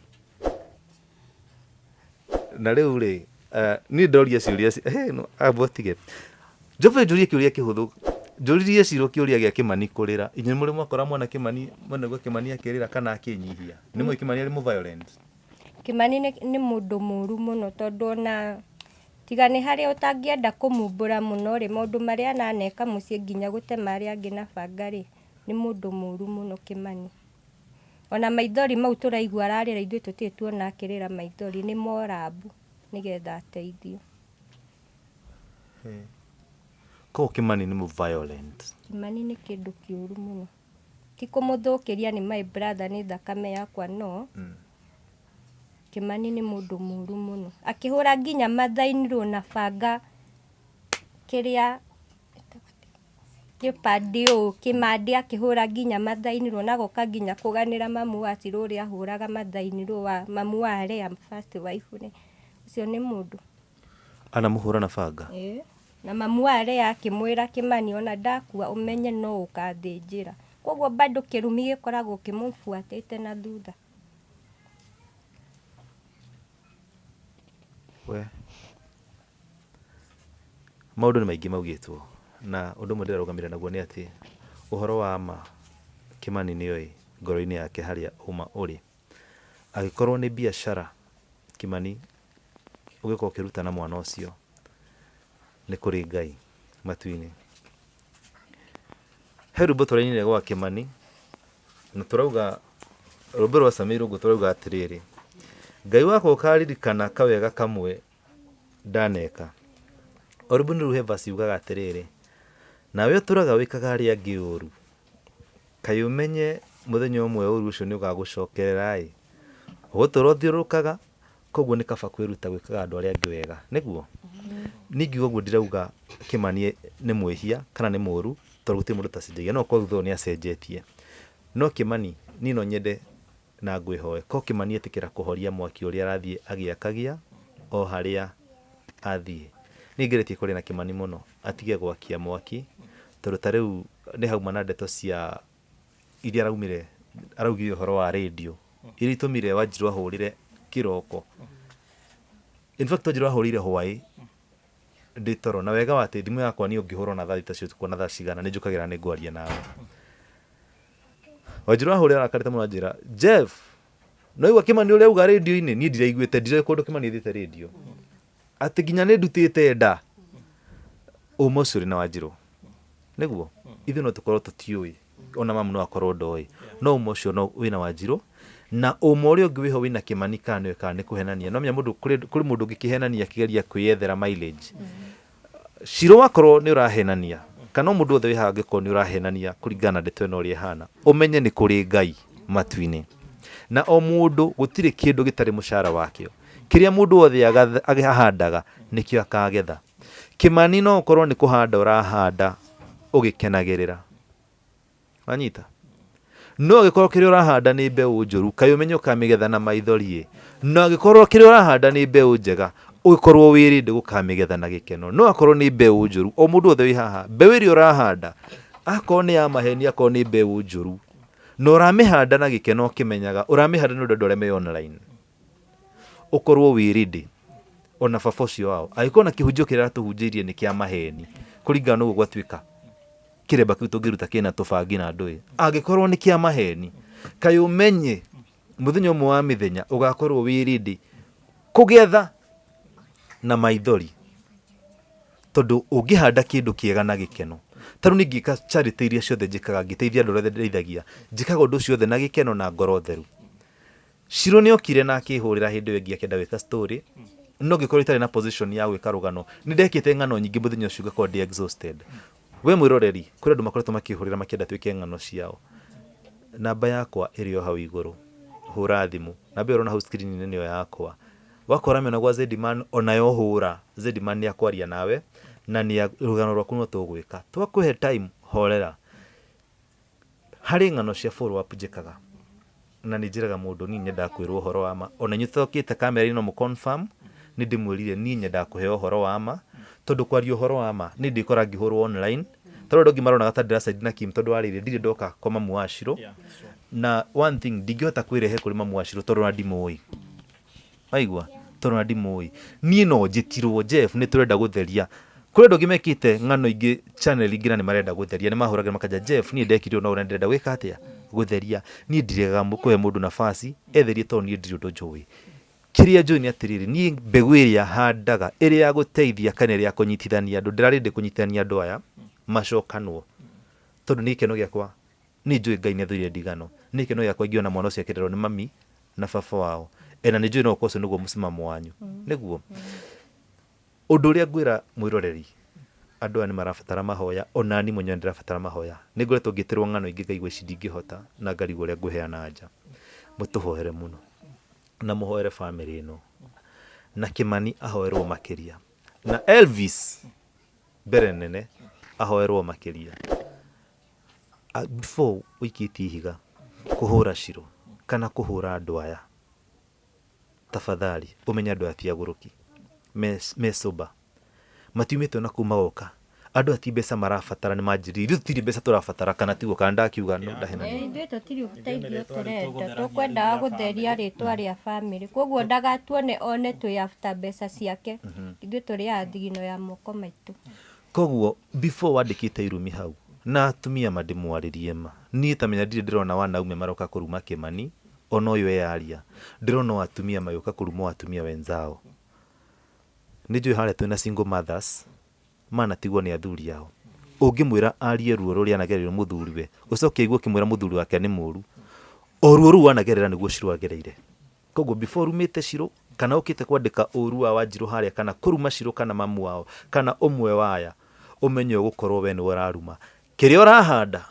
na rä u rä niä ndoria ciũria ci- hey, no, cirå kä å ria gä a kä mani kå rä ra kũrĩra. Må rä mwakora mwana kĩmani mwana akä rä ra kana akä nyihia nä mwä kä mani arä må kä mani nä må ndå må ru må no tondå ona tiga nĩ harĩa ũtangĩenda kũmumbũra mũno rĩ maũndũ marĩa ananeka mũciĩ nginya gũtema arĩa angĩ na banga rĩ nĩ mũndũ mũru mũno kĩmani ona maithori mau tũraigua ararĩra ithuĩ tũtirĩ tuona akĩrĩra maithori nĩ morabu nĩgetha ateithio. Koguo kĩmani nĩ mũ violent. Kĩmani nĩ kĩndũ kĩũru mũno. Ti kũmũthũkĩria nĩ my brother nĩ thakame yakwa no rå akä hå ra nginya mathainirwo na banga kä rä a gä and å å kä mandä akä hå ra ngiya mathainärwo nagoka nginya kå ganä ra mamu air rä a ahå raga matharmam araåcio nämå ndåna mamu a rea akä mwä ra kä mani ona ndakua å menye no å kathä njä ra koguo kä rumi gä koragwo kä må buatä te na thutha. We. Maũndũ ni maingĩ maugĩtwo na ũndũ ũmwe ndĩrarũgamĩrĩra naguo nä atä å horo wa ma kĩmani nĩoĩ ngoro-inĩ yake harä a åma å rä agä korwo nä biacara kĩmani ũgĩkorwo ũkĩruta na mwana å cio nä kå rä ngai matu-inĩ. He tå tũrainire gwa kĩmani na tũrauga rwĩmbo rwa samiru gutura uga atĩrĩrĩ ngai wakwa ũkaririkana kawega kamwe ndaneka. O rwĩmbo nĩ rũhe vasi ugaga atĩrĩrĩ nawe ũtũraga wĩkaga arĩa angĩ ũru. Kaĩ ũmenye mũthenya ũmwe ũru ũcio nĩ ũgagũcokerera ĩ ũgũtũra ũthiũrũrũkaga koguo nĩ kaba kwĩruta gwĩkaga andũ arĩa angĩ wega. Nĩguo? Ningiuga ũguo ndirauga kĩmani nĩ mwĩhia kana nĩ mũru tondũ gũtirĩ mũndũ tacenjagia no kwa thutha ũyũ nĩ acenjetie. No kĩmani niĩ no nyende na ngwihoe ko kĩmani etĩkĩra kuhoria mwaki ũrĩa arathie agiakagia o haria athie nĩ ngeretie kũrĩ na kimani muno atige gwakia mwaki tondũ ta riu ni hauma na ndeto cia iria araumire araugire uhoro wa rĩndiũ iria itũmire wanjirũ ahũrĩre kiroko in fact wanjirũ ahũrĩire hwai ndĩ toro na wega wa atĩ thimũ yakwa ni ũngĩhũrwo na thaa thita cio tukuona thaa cigana nĩ njũkagĩra nĩ ngwaria nawe wanjirũ ahũrĩra arakarĩte mũno anjĩra jeff no igua kĩmani ũrĩa uga rĩndiũ-inĩ niĩ ndiraiguĩte ndire kũndũ kĩmani athiĩte radio. Atĩ nginya nĩ ndutĩte nda ũma ũcio ũrĩ na wanjirũ nĩguo ithuĩ no tũkorwo tũtiũĩ ona mamu no akorwo doi no ũma ũcio no wĩna wanjirũ na umwe ũrĩa ũngĩ wĩho wĩna kĩmani kana nĩwe kana nĩ kũhenania. No menya mũndũ kũrĩ mũndũ ũngĩkĩhenania akĩgeria kwĩyethera mileage. Cirũ wakorwo nĩ ũrahenania kana mundu othe wi wĩhaga angĩkorwo nĩ ũrahenania kũringana na ndeto ĩno ũrĩa ĩhana ũmenye nĩ kũrĩ ngai matu-inĩ. Na o mũndũ gũtirĩ kĩndũ gĩtarĩ mũcara wakĩo. Kĩrĩa mũndũ wothe ahandaga nĩkĩo akagetha. Kĩmani no ũkorwo nĩ kũhanda ũrahanda ũgĩkenagĩrĩra. Wanyita no agĩkorwo kĩrĩa ũrahanda nĩ mbeũ njũru kaĩ ũmenye ũkamĩgetha na maithori-ĩ? No agĩkorwo kĩrĩa ũrahanda nĩ mbeũ njega ũgĩkorwo wirinde gukamigetha na gikeno no akorwo ni mbeu njuru o mundu othe wi haha mbeu iria urahanda akorwo ni ya maheni akorwo ni mbeu njuru na uramihanda na gikeno ukimenyaga uramihanda nĩ ũndũ andũ arĩa me online. Ukorwo wirinde ona baba ũcio wao angĩkorwo na kĩhunjio kĩrĩa aratũhunjĩirie nĩ kĩa maheni kũringana na ũguo gwatuĩka kĩremba kĩu tũngĩruta kĩna tũbangi na ndũĩ angĩkorwo nĩ kĩa maheni kaĩ ũmenye mũthenya ũmwe wa mĩthenya ũgakorwo wĩ ready kũgetha na maithori. Tondũ ũngĩhanda kĩndũ kĩega na gĩkeno tarä ni niĩ ngĩka charity iria ciothe njä kaga ngä teithia andå arĩa ndeithagia njĩkaga å ndå ciothe na gĩkeno na ngoro theru. Shiro nä okire na akĩhũrĩra hĩndĩ ĩyo ĩngĩ akĩenda gwĩka story no ngĩkorwo itarä na position ya gano nä ndekä te ng'ano nyingä må thenya å cio ngakorwo exhausted. We kå rä andå makoretwo makĩhũrĩra makĩenda twĩke ng'ano ciao. Namba yakwa ĩrĩ o hau igå rå hå ra thimå namba ä rona hau screen-inĩ nĩyo yakwa wakora mĩona gwa Zedman onayo hura zedimani nĩ akwaria nawe na nĩ rugano rwaku no tũgwĩka twakũhe time horera. Hari ng'ano cia follow up njĩkaga na ni jiraga mundu ni nyendaga kwĩrwo horo wa ma. Ona inyuĩ tũtokĩte kamera no mũconfirm ni ndĩmwĩrire ni nyendaga kuhe horo wa ma. Tondu kwaria horo wa ma ni ndĩkora ngĩhũrwo online. Tondu andũ angĩ maronaga ta side na Kim tondu warĩire ndirĩ ndoka kwa mamu wa na one thing ndingĩhota kwirehe kuri mamu tondu Shiro tondũ na ndimũĩ waigua tondå na ndimũĩ niä no njĩtirwo Jeff renda tũrenda gũtheria. Kũrĩ andũ angĩ mekĩte ng'ano ingä channel ingä na nä marenda gũtheria nĩ mahũragĩra makanja Jeff niä ndekire ũndũ na ndĩrenda gwĩka atĩa? Gũtheria. Niĩ ndiregaga he må ndå nabasi etherie tondũ niĩ ndirĩ nä atä rä rä niä mbegå ä rä a handaga ĩrĩa ya gũteithia kana ĩrĩa ya ndä rarä ndä kå nyitithania andå aya macokanwo. Tondũ nĩ gĩkeno gĩakwa nĩ njũĩ ngai nä athå ire ndigano. Nä ikeno gä akwa ingä ona mwana å cio akä rerwo nä mami na baba wao ena nä njũĩ no kr co nä guo må mũsimamo wanyu nä guo å ndå å rä a ngwä ra mwä roreri andå aya nä marabatara mahoya onani mwenye mwenyewe ndĩrabatara mahoya. Nä ngoretwo rwo ng'ano ingä ngaigua ici ndingĩhota na ngarigwo ũrĩa ngũheana nja. Hoere mũno. Na mũhoere bamĩrĩ ĩno. Na kĩmani ahoerwo makä ria na elvis mbere nene ahoerwo makä ria before tie ihiga kå hå ra ciro kana kå hå ra andå ũmenye andũ umenya andå agũrũki me me sober matiumĩte na kuma goka andũ ati mbeca marabatara nä manjĩrĩire tiri tũtirĩ mbeca tũrabatara kana tiguo kana ndakiuga no ndahenania ithuĩ tũtirĩ ũteithio tũrenda. tũkwendaga gũtheria rĩtwa rĩa bamĩrĩ. Koguo ndagatuone one twĩ after mbeca ciake. Ithuĩ tũrĩaga thigino ya moko maitũ. Koguo before wandĩkĩte irumi hau na atumia ma ndĩmwarĩrie ma. Niĩ tamenya ndirĩ ndĩrona wanaume maroka kũruma kĩmani ona ũyũ eyaria ndĩrona o atumia magĩũka kũruma o atumia wenzao nĩ njũĩ harĩa twĩna single mothers manatigwo nä athuri ao. Ũngĩmwĩra arie ruo rũrĩa anagereire kä mwä ra må thuri wake nä må ru o ruo anagerera wanagerera nĩguo Shirũ agereire. Koguo before rumĩte Shirũ kana ũkĩte kwandĩka ũru wa wanjirå harä a kana kũruma Shirũ kana mamu wao kana ũmwe waya ũmenye ũgũkorwo we nĩwe ũraruma. Kĩrĩa ũrahanda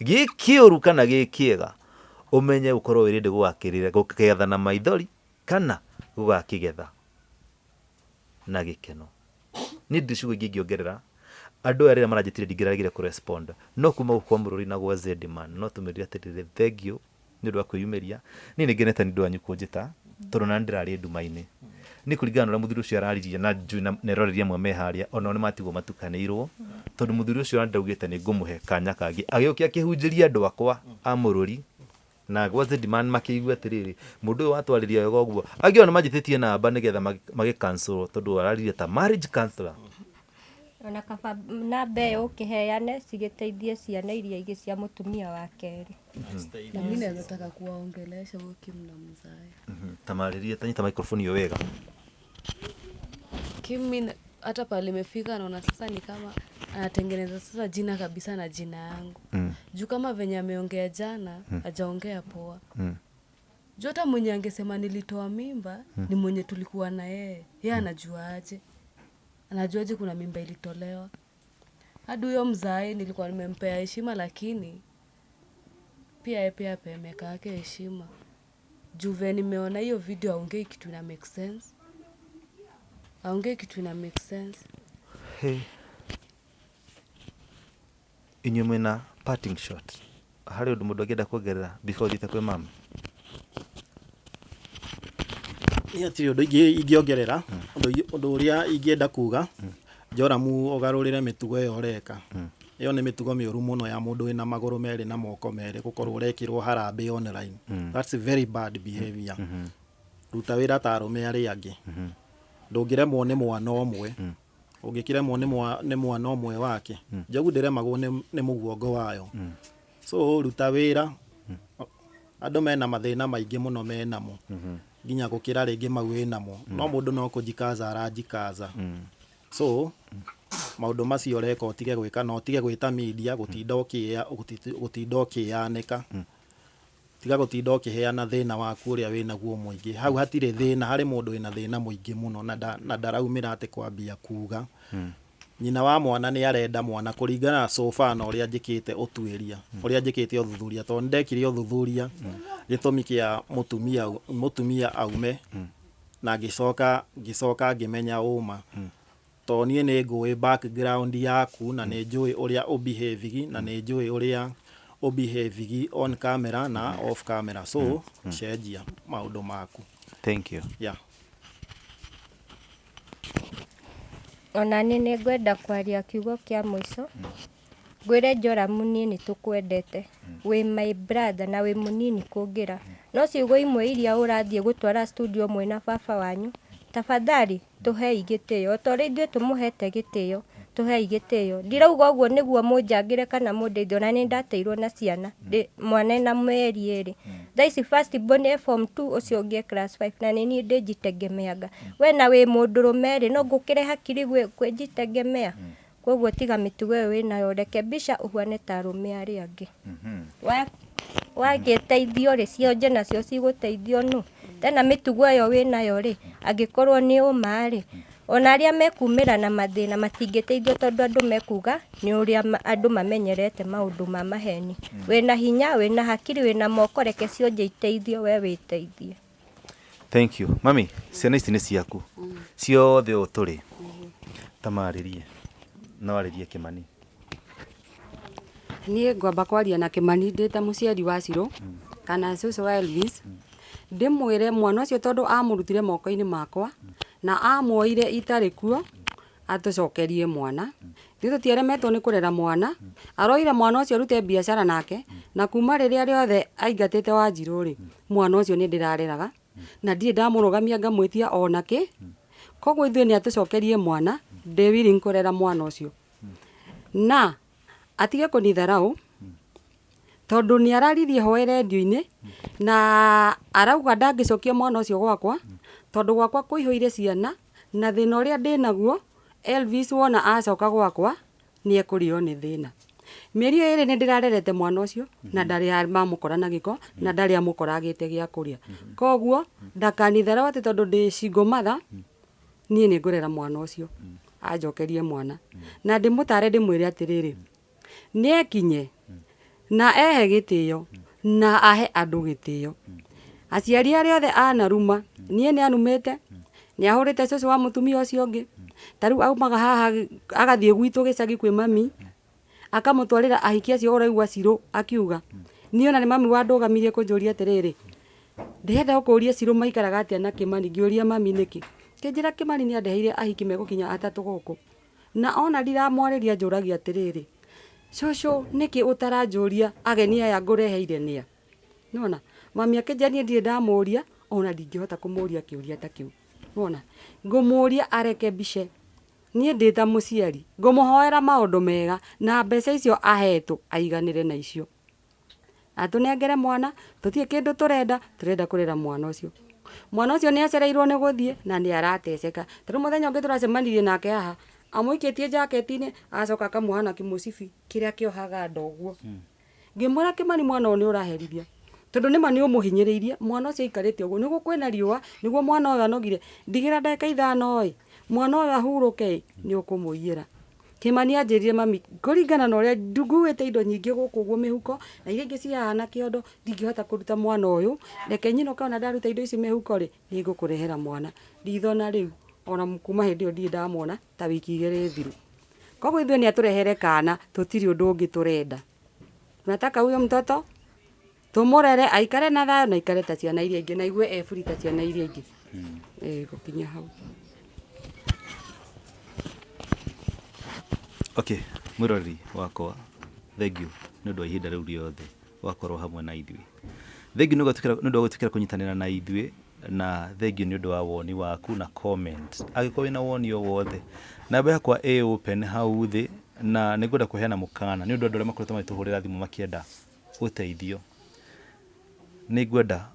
gĩ kĩũru kana gĩ kĩega ũmenye ukorwo wĩrĩndĩ gũgakĩrĩra gũkĩgetha na maithori kana gũgakĩgetha na gĩkeno. Niĩ ndĩ ciugo ingĩ ingĩongerera andũ aya rĩrĩa maranjĩtire ndingĩragire kå no kuma gå kwa mũrũri na gwa Zedman no tũmĩrire atĩrĩrĩ nä å ndå wa kwĩyumĩria. Niĩ nĩ ngenete nä ndå wanyu kũnjĩta tondũ na ndĩrarĩ nduma-inĩ. Nĩ kũringana na thuri å cio araririe na njui na neroreria mwe me harĩa onao nä matigwo matukanĩirwo ndaugä te nä ngå må he kanya kangĩ hunjä ria andå akwa a mũrũri na gwa Zedman makĩigua atĩrĩrĩ mũndũ ũyũ watwarĩria wega ũguo angĩ ona aba namba nĩgetha magi- magĩcancel tondũ araririe ta marriage counselor. Ona kaba namba ĩyo ũkĩheane cigĩteithie ciana iria igi cia mũtumia wa kerĩ. Na mimi nataka kuwaongelesha Kim na mzae Mhm, tamarĩrie tanyita microphone hiyo wega. Kim hata pale imefika naona sasa ni kama anatengeneza sasa jina kabisa na jina yangu. Mm, juu kama venye ameongea jana mm. ajaongea poa. Mm, juu hata mwenye angesema nilitoa mimba mm. ni mwenye tulikuwa na yeye. Yeye anajuaje? Anajuaje kuna mimba ilitolewa? Hadi huyo mzae nilikuwa nimempea heshima lakini pia ye pia ape meka yake heshima. Juu vile nimeona hiyo video aongei kitu ina make sense. Aongei kitu ina make sense. Hey. Inyuĩ mwĩna parting shot harĩ ũndũ mũndũ angĩenda kuongerera before ũthiĩte kwĩ mami? Niĩ hatirĩ ũndũ ingĩongerera, ũndũ ũrĩa ingĩenda kuga, Joramu ũgarũrĩre mĩtugo ĩyo ũreka. Ĩyo nĩ mĩtugo mĩũru mũno ya mũndũ wĩna magũrũ merĩ na moko merĩ gũkorwo ũrekĩrwo harambee online. Mm-hmm. That's very bad behaviour. Mm-hmm. Ruta wĩra ta arũme arĩa angĩ. Mm-hmm. Ndũngĩremwo nĩ mwana ũmwe. Mm. ũngĩkĩremwo nĩ mwana ũmwe wake. Hmm. Njogu ndĩremagwo nĩ mũguongo wayo. Hmm. So ruta wĩra. Hmm. Andũ mena mathĩna maingĩ mũno menamo nginya gũkĩra rĩngĩ mau wĩnamo no mũndũ no kũjikaza arajikaza so maũndũ macio ũreka ũtige gwĩka na ũtige gwĩta media gũtinda ũkĩanĩka tiga gå tinda å kä heana thä na waku å rä a wä naguo må ingä hau hatirä thä na harä må ndå wä na thä na må ingä må no na nda- na ndaraumä ra atä kwambia kuga nyina wa mwana nä arenda mwana kå ringana na sofa na å rä a njä kä te å tuä ria å rä a njä kä te å thuthuria tondå nä ndekire å thuthuria gä tå mi kä a må tumia aume na ngä coka ngä coka ngä menya å ma tondå niä nä ngå background yaku na nä njå ä å rä a å na nä njå ä å behavigi on camera na off camera. So cenjia maundu maku. Thank you. Yeah. ona nĩ nĩ ngwenda kwaria kiugo kĩa mũico. Ngwĩre njoramu niĩ nĩ tũkwendete wĩ my brother na wĩ mũnini kũngĩra. No ciugo imwe iria ũrathiĩ gũtwara studio mwe na baba wanyu. Tafadhali tũhei gĩtĩo o ta ũrĩa ithuĩ tũmũhete gĩtĩo tũhei gĩtĩo ndirauga ũguo nĩguo mũnjangĩre kana mũndeithie na nĩ ndateirwo na ciana. Ndĩ mwana ena mĩeri ĩrĩ. Thaa ici first born e form 2 ũcio ũngĩ e class 5 na nĩ niĩ ndĩnjitegemeaga. We na wĩ mũndũrũme rĩ no ngũkĩre hakiri gwĩ- kwĩnjitegemea? Koguo tiga mĩtugo ĩyo wĩnayo. Rekebisha ũhuane ta arũme arĩa angĩ. Wa- wagĩteithio rĩ cionje nacio cigũteithio nũ? Tena mĩtugo ĩyo wĩnayo rĩ angĩkorwo nĩ ũma rĩ ona arĩa mekumĩra na mathĩna matingĩteithio tondũ andũ mekuga nĩ ũrĩa andũ mamenyerete maũndũ ma maheni. Wĩna hinya wĩna hakiri wĩna moko reke cionje iteithio we wĩteithie. Thank you. Mami ciana ici nĩ ciaku. Ciothe ũũ tũrĩ tamarĩrie no arĩrie kĩmani. Niä ngwamba kwaria na kä mani ndä ta må ciari wa cirå kana cũcũ wa elvis. Ndä mwä re mwana å cio tondå amå rutire moko-inä makwa na amwoire itarä kuo atå cokerie mwana. Ithuä tå tieremetwo nä kå rera mwana. Aroire mwana å cio arute biacara nake na kuma rä rä a rä othe aingatä te wa rä mwana å cio nä ndä rareraga na ndirä ndamå rogamia ngamwä tia ona kä koguo ithuä nä atå cokerie mwana ndä willing kå rera mwana å cio na atige kå nitharau tondå nä araririe hoe redio-inä na arauga ndangä cokia mwana å cio gwakwa tondå gwakwa kå ihå ire ciana na thä na å rä a ndä naguo elvis wona acoka gwakwa nä ekå rä o mieri thä na ndirarerete eri ä rä nä ndä rarerete mwana å cio na ndarä mamå kora na gä ko na ndarä amå koragä te gä a kå rä a koguo ndakanitharau atä tondå ndä cingå matha niä nä ngå rera mwana å cio anjokerie mwana. Na ndä må tare ndä mwä re atä rä rä nä ekinye na ehe gä tä o na ahe andå gä tä o aciari arä othe anaruma niä nä anumä te nä ahå rä te cåcå wa må tumia å cio å ngä ta rä u aumaga haha agathiä gwitå gä cagi kwä mami akamå twarä ra ahiki acio å raigua cirå akiuga ni ona nä mami wa ndå gamirie kå njå ria atä rä rä ndärenda gå kå ria cirå maikaraga atä na kä mani ngä å ria mami nä kä kä njä ra kä mani nä andeheire ahiki megå kinya atatå gå kå na ona ndiramwarä ria njå ragia atä rä rä cåcå nä kä å taranjå ria ageni aya ngå reheire nä a nona mami akenjanie ndirä ndamå ria ona ndingä hota kå må ria kä å ria ta kä wona? Nona ngå må ria areke mbice. Nie ndä ta må ciari ngå hoera maå ndå mega na mbeca icio ahetwo aiganire na icio. Atå nengere mwana tå kindu turenda turenda rera mwana ucio mwana ucio cio nä acereirwo nä gå na ni arateceka ta muthenya u må thenya å ngä tå racemanirie nake haha. Amå ikä tie jaketi-inä acoka akamuhana kä må cibi kä rä a kä ohaga ndoguo. Ngä mwä ra mani mwana ni nä å tondå nä ma nä å må hinyä mwana å cio aikarä te å guo nä guo kwä na riåa nä mwana å yå anogire ndigä ra ndagä ithano mwana å yå ahurå ke nä å kå må iyä ra kä mani anjä rire mami kå ringana na å rä a nguä te indo nyingä gå kå guo mä huko na iria ingä cihaha na kä ondo ndingä hota kå ruta mwana yå reke nyina kana ndaruta indo ici mä huko rä nä ngå kå rehera mwana. Ndithona rä u ona kuma hä ndä ä yo ndirä ndamona ta wiki igä rä thiru. Koguo ithuä nä atå rehere kana tå tirä å ndå å ngä tå renda nataka huyo mtoto tumurere aikare na thayo na aikare ta ciana iria ingĩ na igue eburi ta ciana iria ingĩ. Ä gå kinya hau. Okay mwiroreri wakwa thengi nä å ndå wa ihinda rä u riothe wakorwo hamwe na ithuä thengiå nä å ndå wa gå tä kä ra kå nyitanä ra na ithuä na thengiå nä å ndå wa woni waku na comment. Angä korwo na woni o wothe namba yakwa ä open hau thä na nä ngwenda kå heana må kana nä å ndå andå arä a makoretwo magä tå hå rä ra thimå makienda gå teithio nä ngwenda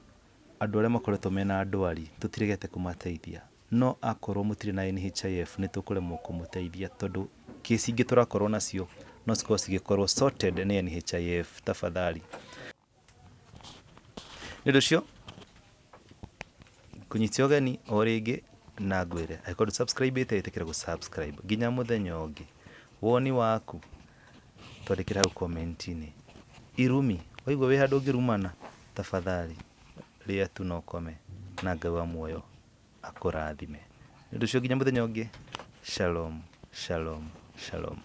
andå arä a makoretwo mena ndwari tå tirägete kå mateithia no akorwo må tirä na nhif nä tå kå remwo kå må teithia tondå kä cingä tå rakorwo nacio no cikorwo cigä korwo sorted nä nhif tafadhali. Nä ndå cio kå nyitia ũgeni o rĩngĩ na ngwĩre. Angĩkorwo ndũ-subscribe-ĩte ĩtĩkĩra gũ-subscribe. Nginya mũthenya ũngĩ woni waku twandä hau comment-inĩ irumi waigua wĩ handũ ũngĩrumana tafadhali rĩa tu na ũkome na ngai wa muoyo akũrathime nĩ ũndũ ũcio nginya mũthenya ũngĩ shalom shalom shalom